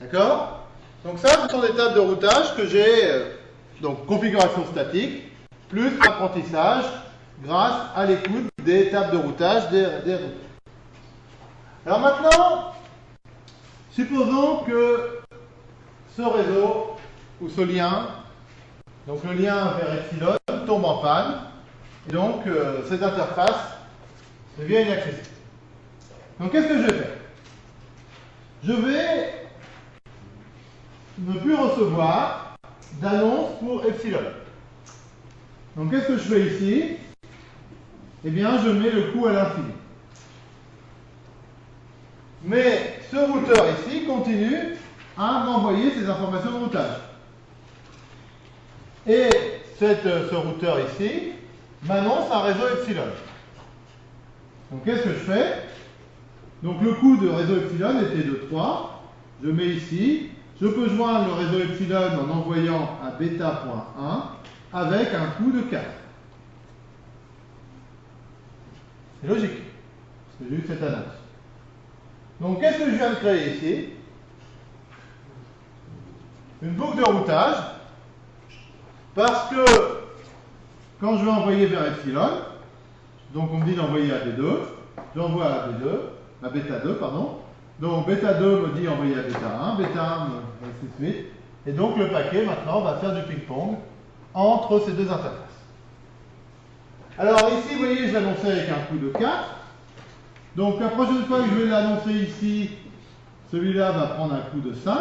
D'accord? Donc ça, ce sont des tables de routage que j'ai, euh, donc configuration statique, plus apprentissage grâce à l'écoute des tables de routage des, des routes. Alors maintenant, supposons que ce réseau ou ce lien, donc le lien vers epsilon, tombe en panne, et donc euh, cette interface devient inaccessible. Donc qu'est-ce que je vais faire? Je vais ne plus recevoir d'annonce pour epsilon. Donc qu'est-ce que je fais ici? Eh bien, je mets le coût à l'infini. Mais ce routeur ici continue à m'envoyer ces informations de routage. Et cette, ce routeur ici m'annonce un réseau epsilon. Donc qu'est-ce que je fais? Donc le coût de réseau epsilon était de 3. Je mets ici. Je peux joindre le réseau epsilon en envoyant un bêta.1 avec un coût de 4. C'est logique. Parce que j'ai eu cette annonce. Donc qu'est-ce que je viens de créer ici? Une boucle de routage. Parce que quand je vais envoyer vers epsilon, donc on me dit d'envoyer à B2, j'envoie à B2, à bêta 2, pardon. Donc bêta 2 me dit envoyer à bêta 1, bêta 1 ainsi de suite. Et donc le paquet maintenant va faire du ping-pong entre ces deux interfaces. Alors ici, vous voyez, je l'annonçais avec un coût de 4. Donc la prochaine fois que je vais l'annoncer ici, celui-là va prendre un coût de 5.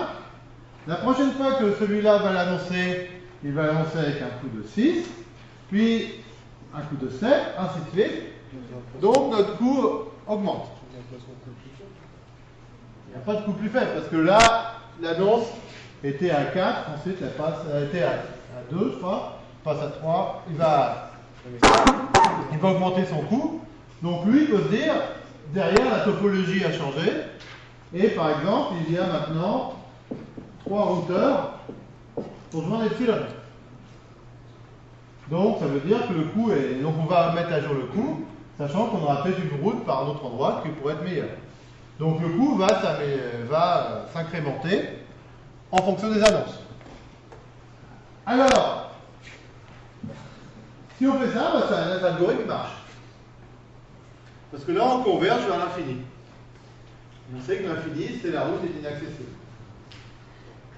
La prochaine fois que celui-là va l'annoncer, il va l'annoncer avec un coût de 6. Puis un coût de 7, ainsi de suite. Donc notre coût augmente. Il n'y a pas de coût plus faible, parce que là, l'annonce était à 4, ensuite elle passe, elle était à, 2, je crois, passe à 3, il va, il va augmenter son coût. Donc lui, il peut se dire, derrière, la topologie a changé, et par exemple, il y a maintenant trois routeurs pour joindre epsilon. Donc ça veut dire que le coût est. Donc on va mettre à jour le coût, sachant qu'on aura peut-être une route par un autre endroit qui pourrait être meilleure. Donc le coût va, va s'incrémenter en fonction des annonces. Alors, si on fait ça, bah, c'est un algorithme marche. Parce que là, on converge vers l'infini. On sait que l'infini, c'est la route est inaccessible.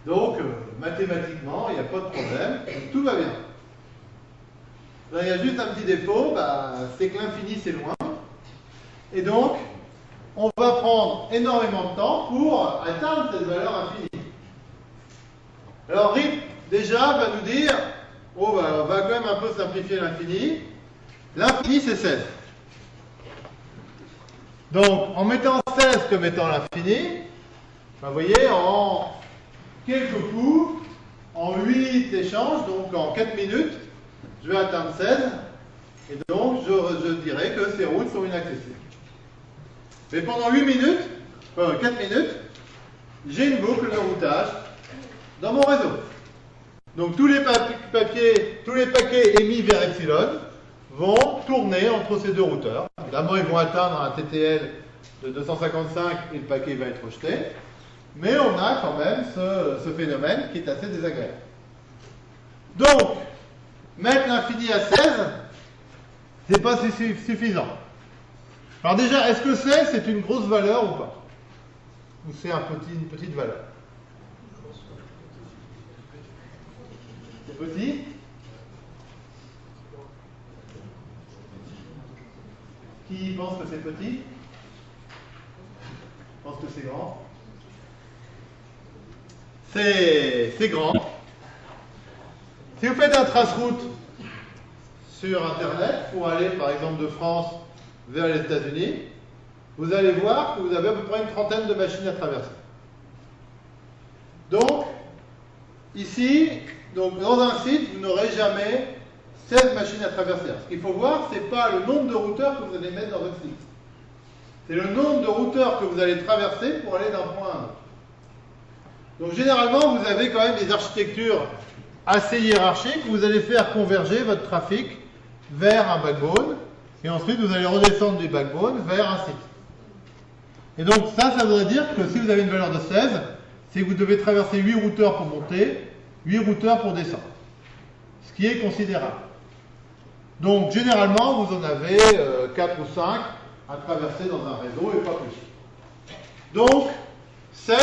Donc, euh, mathématiquement, il n'y a pas de problème, tout va bien. Là, il y a juste un petit défaut, bah, c'est que l'infini, c'est loin. Et donc, on va prendre énormément de temps pour atteindre cette valeur infinie. Alors RIP, déjà, va nous dire, oh, bah, on va quand même un peu simplifier l'infini. L'infini, c'est 16. Donc, en mettant 16 comme étant l'infini, bah, vous voyez, en quelques coups, en 8 échanges, donc en 4 minutes, je vais atteindre 16. Et donc, je, dirais que ces routes sont inaccessibles. Mais pendant 8 minutes, 4 minutes, j'ai une boucle de routage dans mon réseau. Donc tous les papiers, tous les paquets émis vers Epsilon vont tourner entre ces deux routeurs. Évidemment, ils vont atteindre un TTL de 255 et le paquet va être rejeté. Mais on a quand même ce, phénomène qui est assez désagréable. Donc, mettre l'infini à 16, c'est pas suffisant. Alors déjà, est-ce que c'est c'est une grosse valeur ou pas? Ou c'est une petite valeur? C'est petit? Qui pense que c'est petit? Pense que c'est grand? C'est grand. Si vous faites un trace-route sur Internet pour aller par exemple de France vers les États-Unis, vous allez voir que vous avez à peu près une trentaine de machines à traverser. Donc, ici, dans un site, vous n'aurez jamais 16 machines à traverser. Ce qu'il faut voir, ce n'est pas le nombre de routeurs que vous allez mettre dans votre site. C'est le nombre de routeurs que vous allez traverser pour aller d'un point à un autre. Donc généralement, vous avez quand même des architectures assez hiérarchiques. Vous allez faire converger votre trafic vers un backbone et ensuite, vous allez redescendre du backbone vers un site. Et donc ça, ça voudrait dire que si vous avez une valeur de 16, c'est que vous devez traverser 8 routeurs pour monter, 8 routeurs pour descendre. Ce qui est considérable. Donc généralement, vous en avez 4 euh, ou 5 à traverser dans un réseau et pas plus. Donc 16,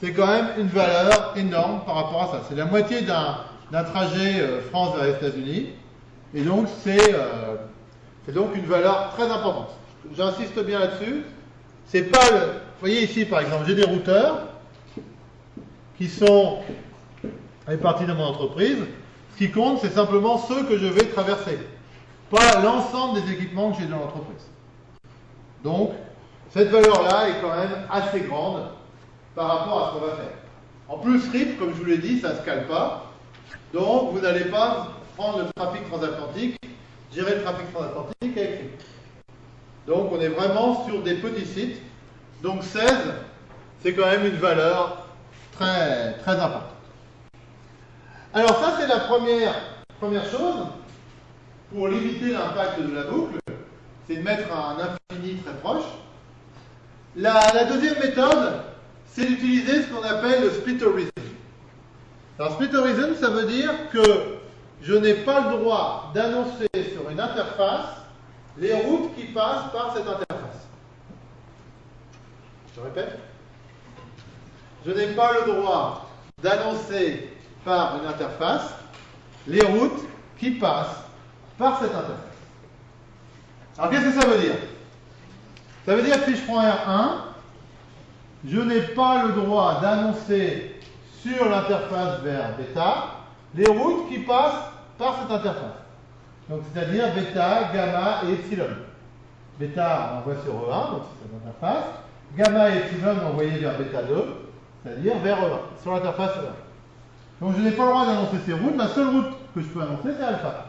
c'est quand même une valeur énorme par rapport à ça. C'est la moitié d'un trajet euh, France vers les États-Unis. Et donc c'est euh, c'est donc une valeur très importante. J'insiste bien là-dessus. C'est pas voyez ici par exemple, j'ai des routeurs qui sont répartis dans mon entreprise. Ce qui compte, c'est simplement ceux que je vais traverser, pas l'ensemble des équipements que j'ai dans l'entreprise. Donc, cette valeur-là est quand même assez grande par rapport à ce qu'on va faire. En plus, RIP, comme je vous l'ai dit, ça ne se cale pas. Donc, vous n'allez pas prendre le trafic transatlantique, gérer le trafic transatlantique avec RIP. Donc, on est vraiment sur des petits sites. Donc, 16, c'est quand même une valeur très, très importante. Alors, ça, c'est la première, première chose. Pour limiter l'impact de la boucle, c'est de mettre un infini très proche. La, la deuxième méthode, c'est d'utiliser ce qu'on appelle le split horizon. Alors, split horizon, ça veut dire que je n'ai pas le droit d'annoncer sur une interface les routes qui passent par cette interface. Je répète. Je n'ai pas le droit d'annoncer par une interface les routes qui passent par cette interface. Alors qu'est-ce que ça veut dire? Ça veut dire que si je prends R1, je n'ai pas le droit d'annoncer sur l'interface vers bêta les routes qui passent par cette interface. Donc c'est-à-dire bêta, gamma et epsilon. Bêta envoie sur E1, donc c'est cette interface. Gamma et epsilon envoyés vers bêta 2, c'est-à-dire vers E1, sur l'interface E1. Donc je n'ai pas le droit d'annoncer ces routes. La seule route que je peux annoncer, c'est alpha.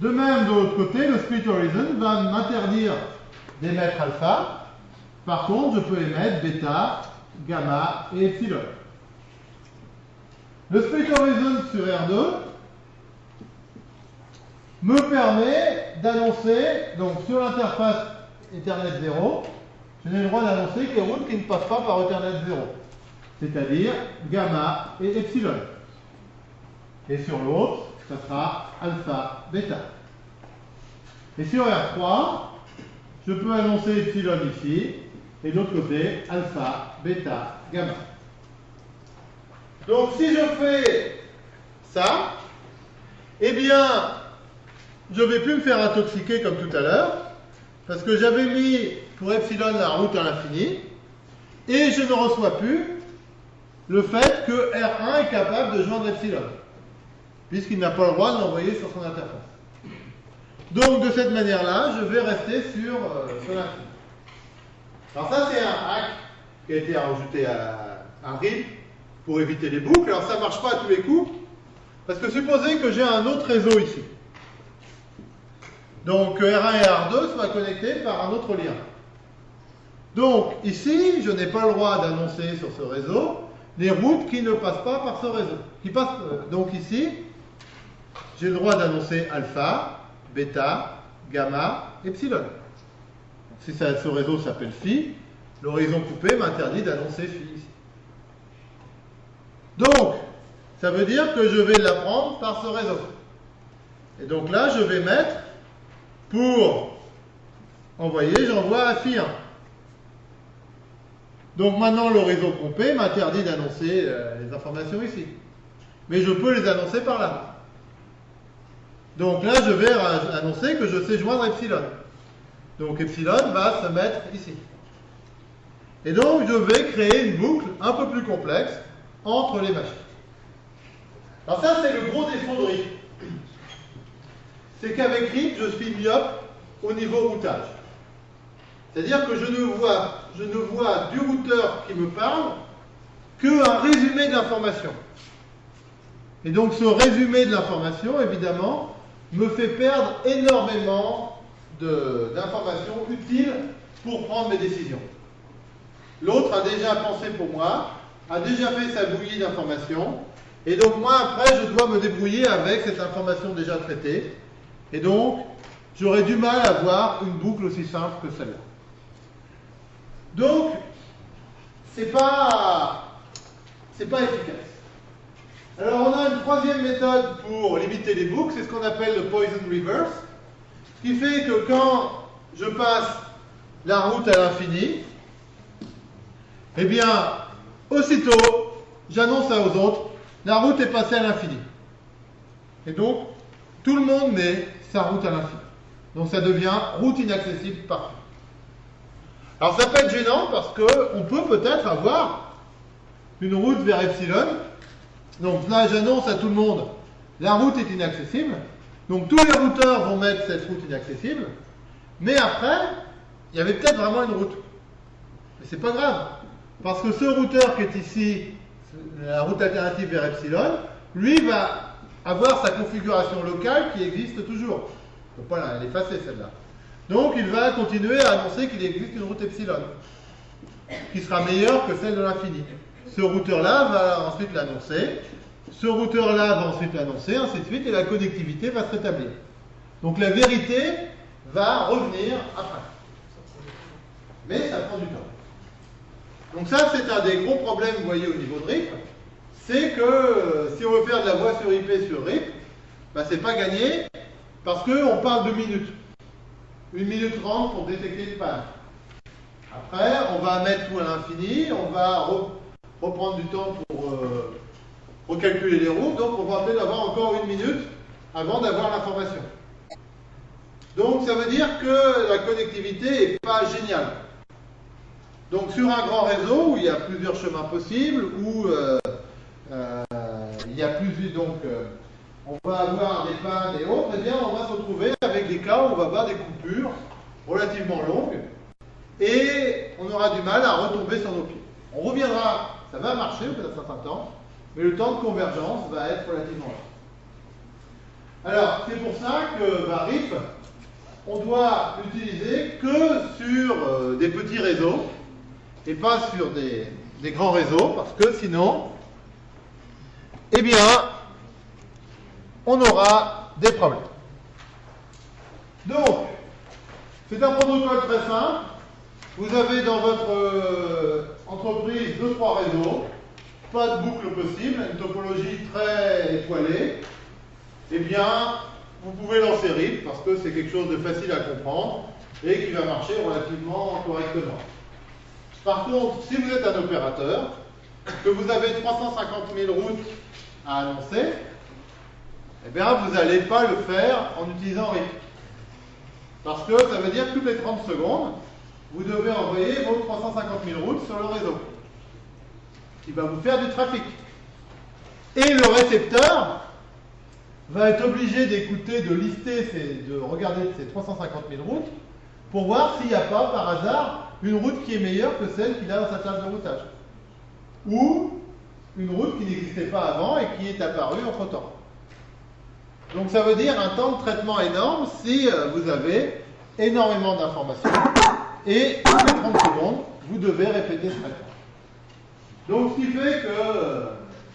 De même, de l'autre côté, le split horizon va m'interdire d'émettre alpha. Par contre, je peux émettre bêta, gamma et epsilon. Le split horizon sur R2 me permet d'annoncer, donc sur l'interface Ethernet 0, je n'ai le droit d'annoncer que les routes qui ne passent pas par Ethernet 0, c'est-à-dire gamma et epsilon. Et sur l'autre, ça sera alpha, bêta. Et sur R3, je peux annoncer epsilon ici, et de l'autre côté, alpha, bêta, gamma. Donc si je fais ça, eh bien, je ne vais plus me faire intoxiquer comme tout à l'heure, parce que j'avais mis pour epsilon la route à l'infini, et je ne reçois plus le fait que R1 est capable de joindre epsilon puisqu'il n'a pas le droit de l'envoyer sur son interface. Donc de cette manière-là, je vais rester sur, euh, sur l'infini. Alors ça, c'est un hack qui a été rajouté à un RIP pour éviter les boucles. Alors ça ne marche pas à tous les coups, parce que supposez que j'ai un autre réseau ici. Donc R1 et R2 soient connectés par un autre lien. Donc ici, je n'ai pas le droit d'annoncer sur ce réseau les routes qui ne passent pas par ce réseau. Qui passent, euh, donc ici, j'ai le droit d'annoncer alpha, bêta, gamma, epsilon. Si ce réseau s'appelle phi, l'horizon coupé m'interdit d'annoncer phi ici. Donc, ça veut dire que je vais l'apprendre par ce réseau. Et donc là, je vais mettre, pour envoyer, j'envoie à phi 1. Donc maintenant, réseau coupé m'interdit d'annoncer euh, les informations ici. Mais je peux les annoncer par là. Donc là, je vais annoncer que je sais joindre epsilon. Donc epsilon va se mettre ici. Et donc, je vais créer une boucle un peu plus complexe entre les machines. Alors ça, c'est le gros défaut de RIP. C'est qu'avec RIP, je suis myope au niveau routage. C'est-à-dire que je ne, vois, je ne vois du routeur qui me parle qu'un résumé de l'information. Et donc ce résumé de l'information, évidemment, me fait perdre énormément d'informations utiles pour prendre mes décisions. L'autre a déjà pensé pour moi, a déjà fait sa bouillie d'informations, et donc moi après je dois me débrouiller avec cette information déjà traitée, et donc j'aurais du mal à avoir une boucle aussi simple que celle-là. Donc, c'est pas, pas efficace. Alors on a une troisième méthode pour limiter les boucles, c'est ce qu'on appelle le poison reverse, ce qui fait que quand je passe la route à l'infini, eh bien, aussitôt, j'annonce ça aux autres, la route est passée à l'infini. Et donc, tout le monde met sa route à l'infini. Donc ça devient route inaccessible partout. Alors ça peut être gênant parce qu'on peut peut-être avoir une route vers epsilon. Donc là, j'annonce à tout le monde, la route est inaccessible. Donc tous les routeurs vont mettre cette route inaccessible. Mais après, il y avait peut-être vraiment une route. Mais c'est pas grave. Parce que ce routeur qui est ici, la route alternative vers epsilon, lui va avoir sa configuration locale qui existe toujours. Il ne faut pas l'effacer celle-là. Donc il va continuer à annoncer qu'il existe une route epsilon, qui sera meilleure que celle de l'infini. Ce routeur-là va ensuite l'annoncer, ce routeur-là va ensuite l'annoncer, ainsi de suite, et la connectivité va se rétablir. Donc la vérité va revenir après. Mais ça prend du temps. Donc ça, c'est un des gros problèmes, vous voyez, au niveau de RIP, c'est que euh, si on veut faire de la voix sur IP sur RIP, bah, c'est pas gagné, parce qu'on parle de minutes. Une minute trente pour détecter une panne. Après, on va mettre tout à l'infini, on va reprendre du temps pour euh, recalculer les routes, donc on va peut-être avoir encore une minute avant d'avoir l'information. Donc ça veut dire que la connectivité n'est pas géniale. Donc sur un grand réseau où il y a plusieurs chemins possibles, où euh, euh, il y a plusieurs, donc on va avoir des pannes et autres, eh bien on va se retrouver avec des cas où on va avoir des coupures relativement longues et on aura du mal à retomber sur nos pieds. On reviendra, ça va marcher au bout d'un certain temps, mais le temps de convergence va être relativement long. Alors, c'est pour ça que bah, RIP, on doit l'utiliser que sur euh, des petits réseaux et pas sur des, grands réseaux, parce que sinon, eh bien, on aura des problèmes. Donc, c'est un protocole très simple. Vous avez dans votre euh, entreprise deux, trois réseaux, pas de boucle possible, une topologie très étoilée. Eh bien, vous pouvez lancer RIP parce que c'est quelque chose de facile à comprendre et qui va marcher relativement correctement. Par contre, si vous êtes un opérateur, que vous avez 350 000 routes à annoncer, eh bien, vous n'allez pas le faire en utilisant RIP. Parce que ça veut dire que toutes les 30 secondes, vous devez envoyer vos 350 000 routes sur le réseau, qui va vous faire du trafic. Et le récepteur va être obligé d'écouter, de lister, de regarder ces 350 000 routes, pour voir s'il n'y a pas, par hasard, une route qui est meilleure que celle qu'il a dans sa table de routage. Ou une route qui n'existait pas avant et qui est apparue entre-temps. Donc ça veut dire un temps de traitement énorme si euh, vous avez énormément d'informations et les 30 secondes, vous devez répéter ce traitement. Donc ce qui fait que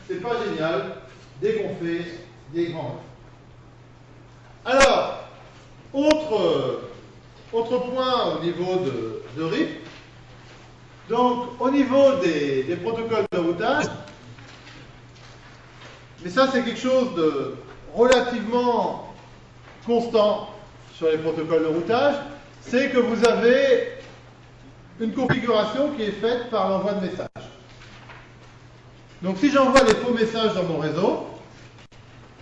c'est pas génial dès qu'on fait des grands Alors, autre, autre point au niveau de, de RIP, donc au niveau des, des protocoles de routage, mais ça c'est quelque chose de relativement constant sur les protocoles de routage, c'est que vous avez une configuration qui est faite par l'envoi de messages. Donc si j'envoie des faux messages dans mon réseau,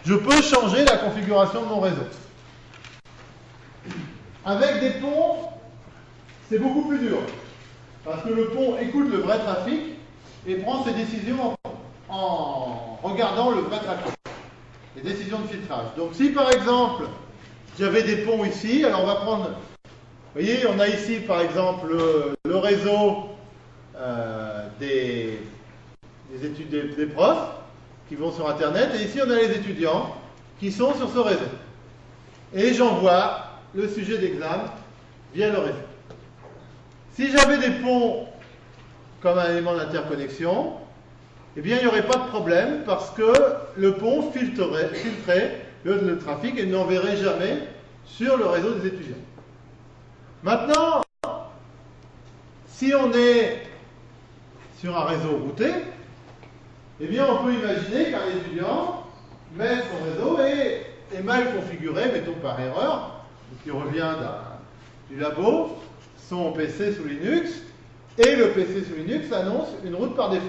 je peux changer la configuration de mon réseau. Avec des ponts, c'est beaucoup plus dur. Parce que le pont écoute le vrai trafic et prend ses décisions en, regardant le vrai trafic les décisions de filtrage. Donc si par exemple, j'avais des ponts ici, alors on va prendre, vous voyez, on a ici par exemple le, réseau euh, des, des, études, des, profs qui vont sur Internet, et ici on a les étudiants qui sont sur ce réseau. Et j'envoie le sujet d'examen via le réseau. Si j'avais des ponts comme un élément d'interconnexion, eh bien, il n'y aurait pas de problème parce que le pont filtrerait, filtrerait le, trafic et n'enverrait jamais sur le réseau des étudiants. Maintenant, si on est sur un réseau routé, eh bien, on peut imaginer qu'un étudiant met son réseau et est mal configuré, mettons par erreur, qui revient du labo, son PC sous Linux, et le PC sous Linux annonce une route par défaut.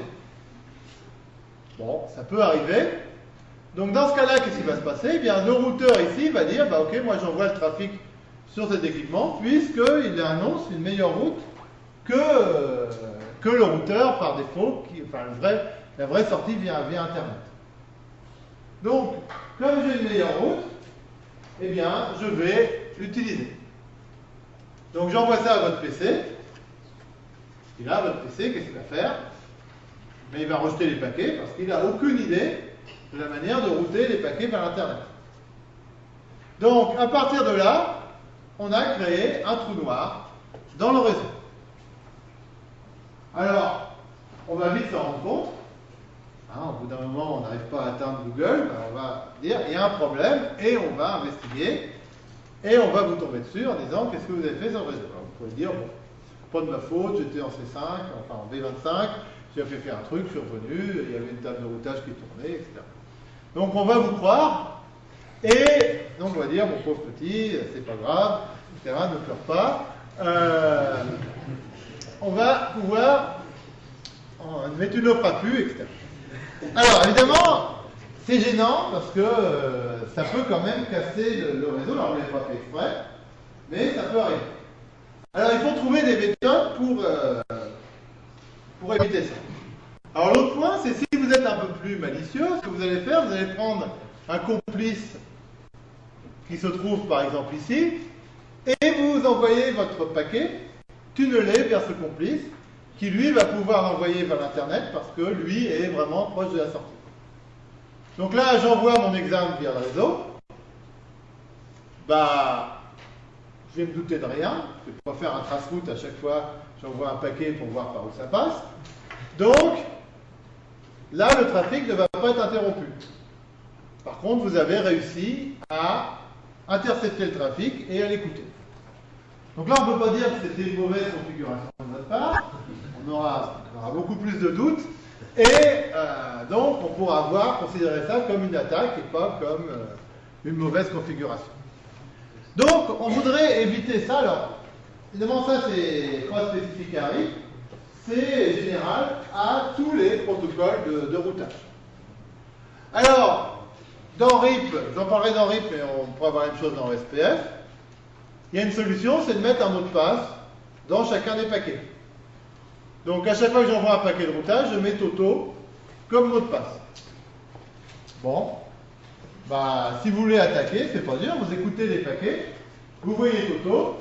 Bon, ça peut arriver. Donc dans ce cas-là, qu'est-ce qui va se passer? Eh bien, le routeur ici va dire, bah ok, moi j'envoie le trafic sur cet équipement, puisqu'il annonce une meilleure route que, que le routeur par défaut, enfin le vrai, la vraie sortie via, via Internet. Donc, comme j'ai une meilleure route, eh bien, je vais l'utiliser. Donc, j'envoie ça à votre PC. Et là, votre PC, qu'est-ce qu'il va faire? Mais il va rejeter les paquets parce qu'il n'a aucune idée de la manière de router les paquets vers Internet. Donc, à partir de là, on a créé un trou noir dans le réseau. Alors, on va vite s'en rendre compte. Hein, au bout d'un moment, on n'arrive pas à atteindre Google, ben, on va dire il y a un problème et on va investiguer et on va vous tomber dessus en disant qu'est-ce que vous avez fait sur le réseau? Alors, vous pouvez dire bon, pas de ma faute, j'étais en C5, enfin en V25, j'ai fait faire un truc, je suis revenu, il y avait une table de routage qui tournait, etc. Donc on va vous croire et on va dire mon pauvre petit, c'est pas grave, etc. Ne pleure pas. Euh, on va pouvoir mettre une offre à pu, etc. Alors, évidemment, c'est gênant parce que euh, ça peut quand même casser le, réseau. Alors, on ne l'a pas fait exprès, mais ça peut arriver. Alors, il faut trouver des méthodes pour, euh, pour éviter ça. Alors, l'autre point, c'est si vous êtes un peu plus malicieux, ce que vous allez faire, vous allez prendre un complice qui se trouve par exemple ici, et vous envoyez votre paquet tunnelé vers ce complice, qui lui va pouvoir l'envoyer vers l'Internet parce que lui est vraiment proche de la sortie. Donc là, j'envoie mon examen via le réseau. Bah, je vais me douter de rien. Je ne vais pas faire un trace-route à chaque fois. J'envoie un paquet pour voir par où ça passe. Donc, là, le trafic ne va pas être interrompu. Par contre, vous avez réussi à intercepter le trafic et à l'écouter. Donc là, on ne peut pas dire que c'était une mauvaise configuration de notre part. On aura, beaucoup plus de doutes. Et euh, donc, on pourra avoir considérer ça comme une attaque et pas comme euh, une mauvaise configuration. Donc, on voudrait éviter ça. Alors, évidemment, ça, c'est pas spécifique à RIP. C'est général à tous les protocoles de, de routage. Alors, dans RIP, j'en parlerai dans RIP, mais on pourra avoir la même chose dans SPF. Il y a une solution, c'est de mettre un mot de passe dans chacun des paquets. Donc à chaque fois que j'envoie un paquet de routage, je mets Toto comme mot de passe. Bon, bah, si vous voulez attaquer, c'est pas dur, vous écoutez les paquets, vous voyez Toto,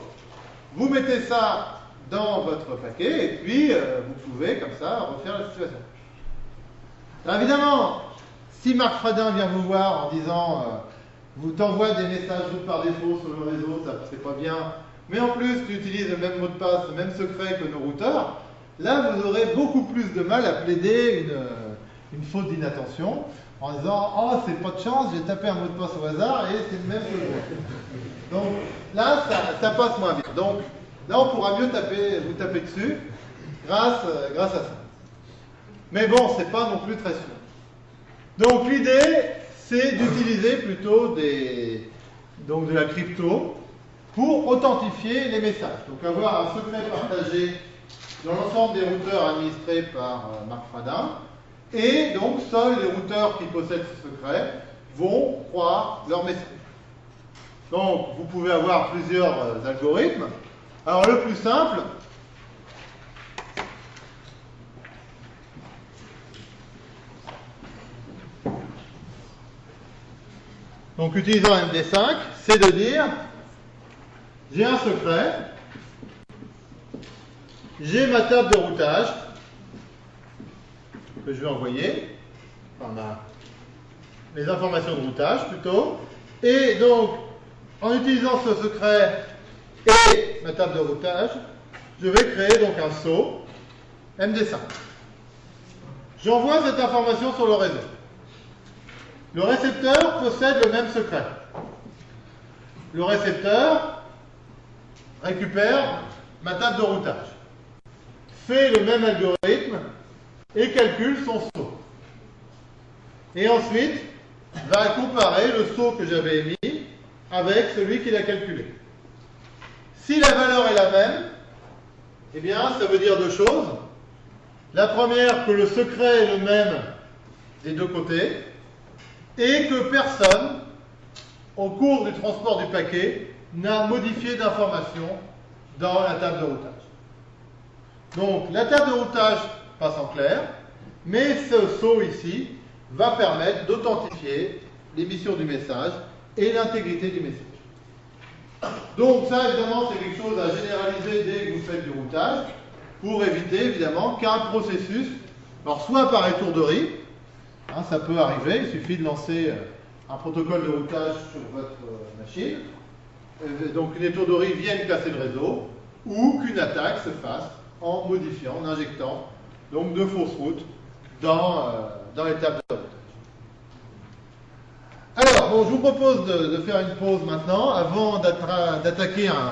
vous mettez ça dans votre paquet et puis euh, vous pouvez comme ça refaire la situation. Alors évidemment, si Marc Fradin vient vous voir en disant euh, vous t'envoie des messages par défaut sur le réseau, ça c'est pas bien. Mais en plus, tu utilises le même mot de passe, le même secret que nos routeurs. Là, vous aurez beaucoup plus de mal à plaider une, une faute d'inattention en disant Oh, c'est pas de chance, j'ai tapé un mot de passe au hasard et c'est le même que moi. Donc là, ça, passe moins bien. Donc là, on pourra mieux taper, vous taper dessus grâce, grâce à ça. Mais bon, c'est pas non plus très sûr. Donc l'idée, c'est d'utiliser plutôt des, donc de la crypto pour authentifier les messages. Donc avoir un secret partagé dans l'ensemble des routeurs administrés par euh, Marc Fradin. Et donc seuls les routeurs qui possèdent ce secret vont croire leur message. Donc vous pouvez avoir plusieurs euh, algorithmes. Alors le plus simple, donc utilisant MD5, c'est de dire j'ai un secret, j'ai ma table de routage que je vais envoyer, enfin les informations de routage plutôt, et donc en utilisant ce secret et ma table de routage, je vais créer donc un saut MD5. J'envoie cette information sur le réseau. Le récepteur possède le même secret. Le récepteur récupère ma table de routage, fait le même algorithme et calcule son saut. Et ensuite, va comparer le saut que j'avais émis avec celui qu'il a calculé. Si la valeur est la même, eh bien, ça veut dire deux choses. La première, que le secret est le même des deux côtés et que personne, au cours du transport du paquet, n'a modifié d'information dans la table de routage. Donc la table de routage passe en clair, mais ce saut ici va permettre d'authentifier l'émission du message et l'intégrité du message. Donc ça, évidemment, c'est quelque chose à généraliser dès que vous faites du routage, pour éviter, évidemment, qu'un processus, alors soit par étourderie, hein, ça peut arriver, il suffit de lancer euh, un protocole de routage sur votre euh, machine, euh, donc une étourderie vienne casser le réseau, ou qu'une attaque se fasse en modifiant, en injectant donc de fausses routes dans, dans les tables. Alors, je vous propose de faire une pause maintenant avant d'attaquer un,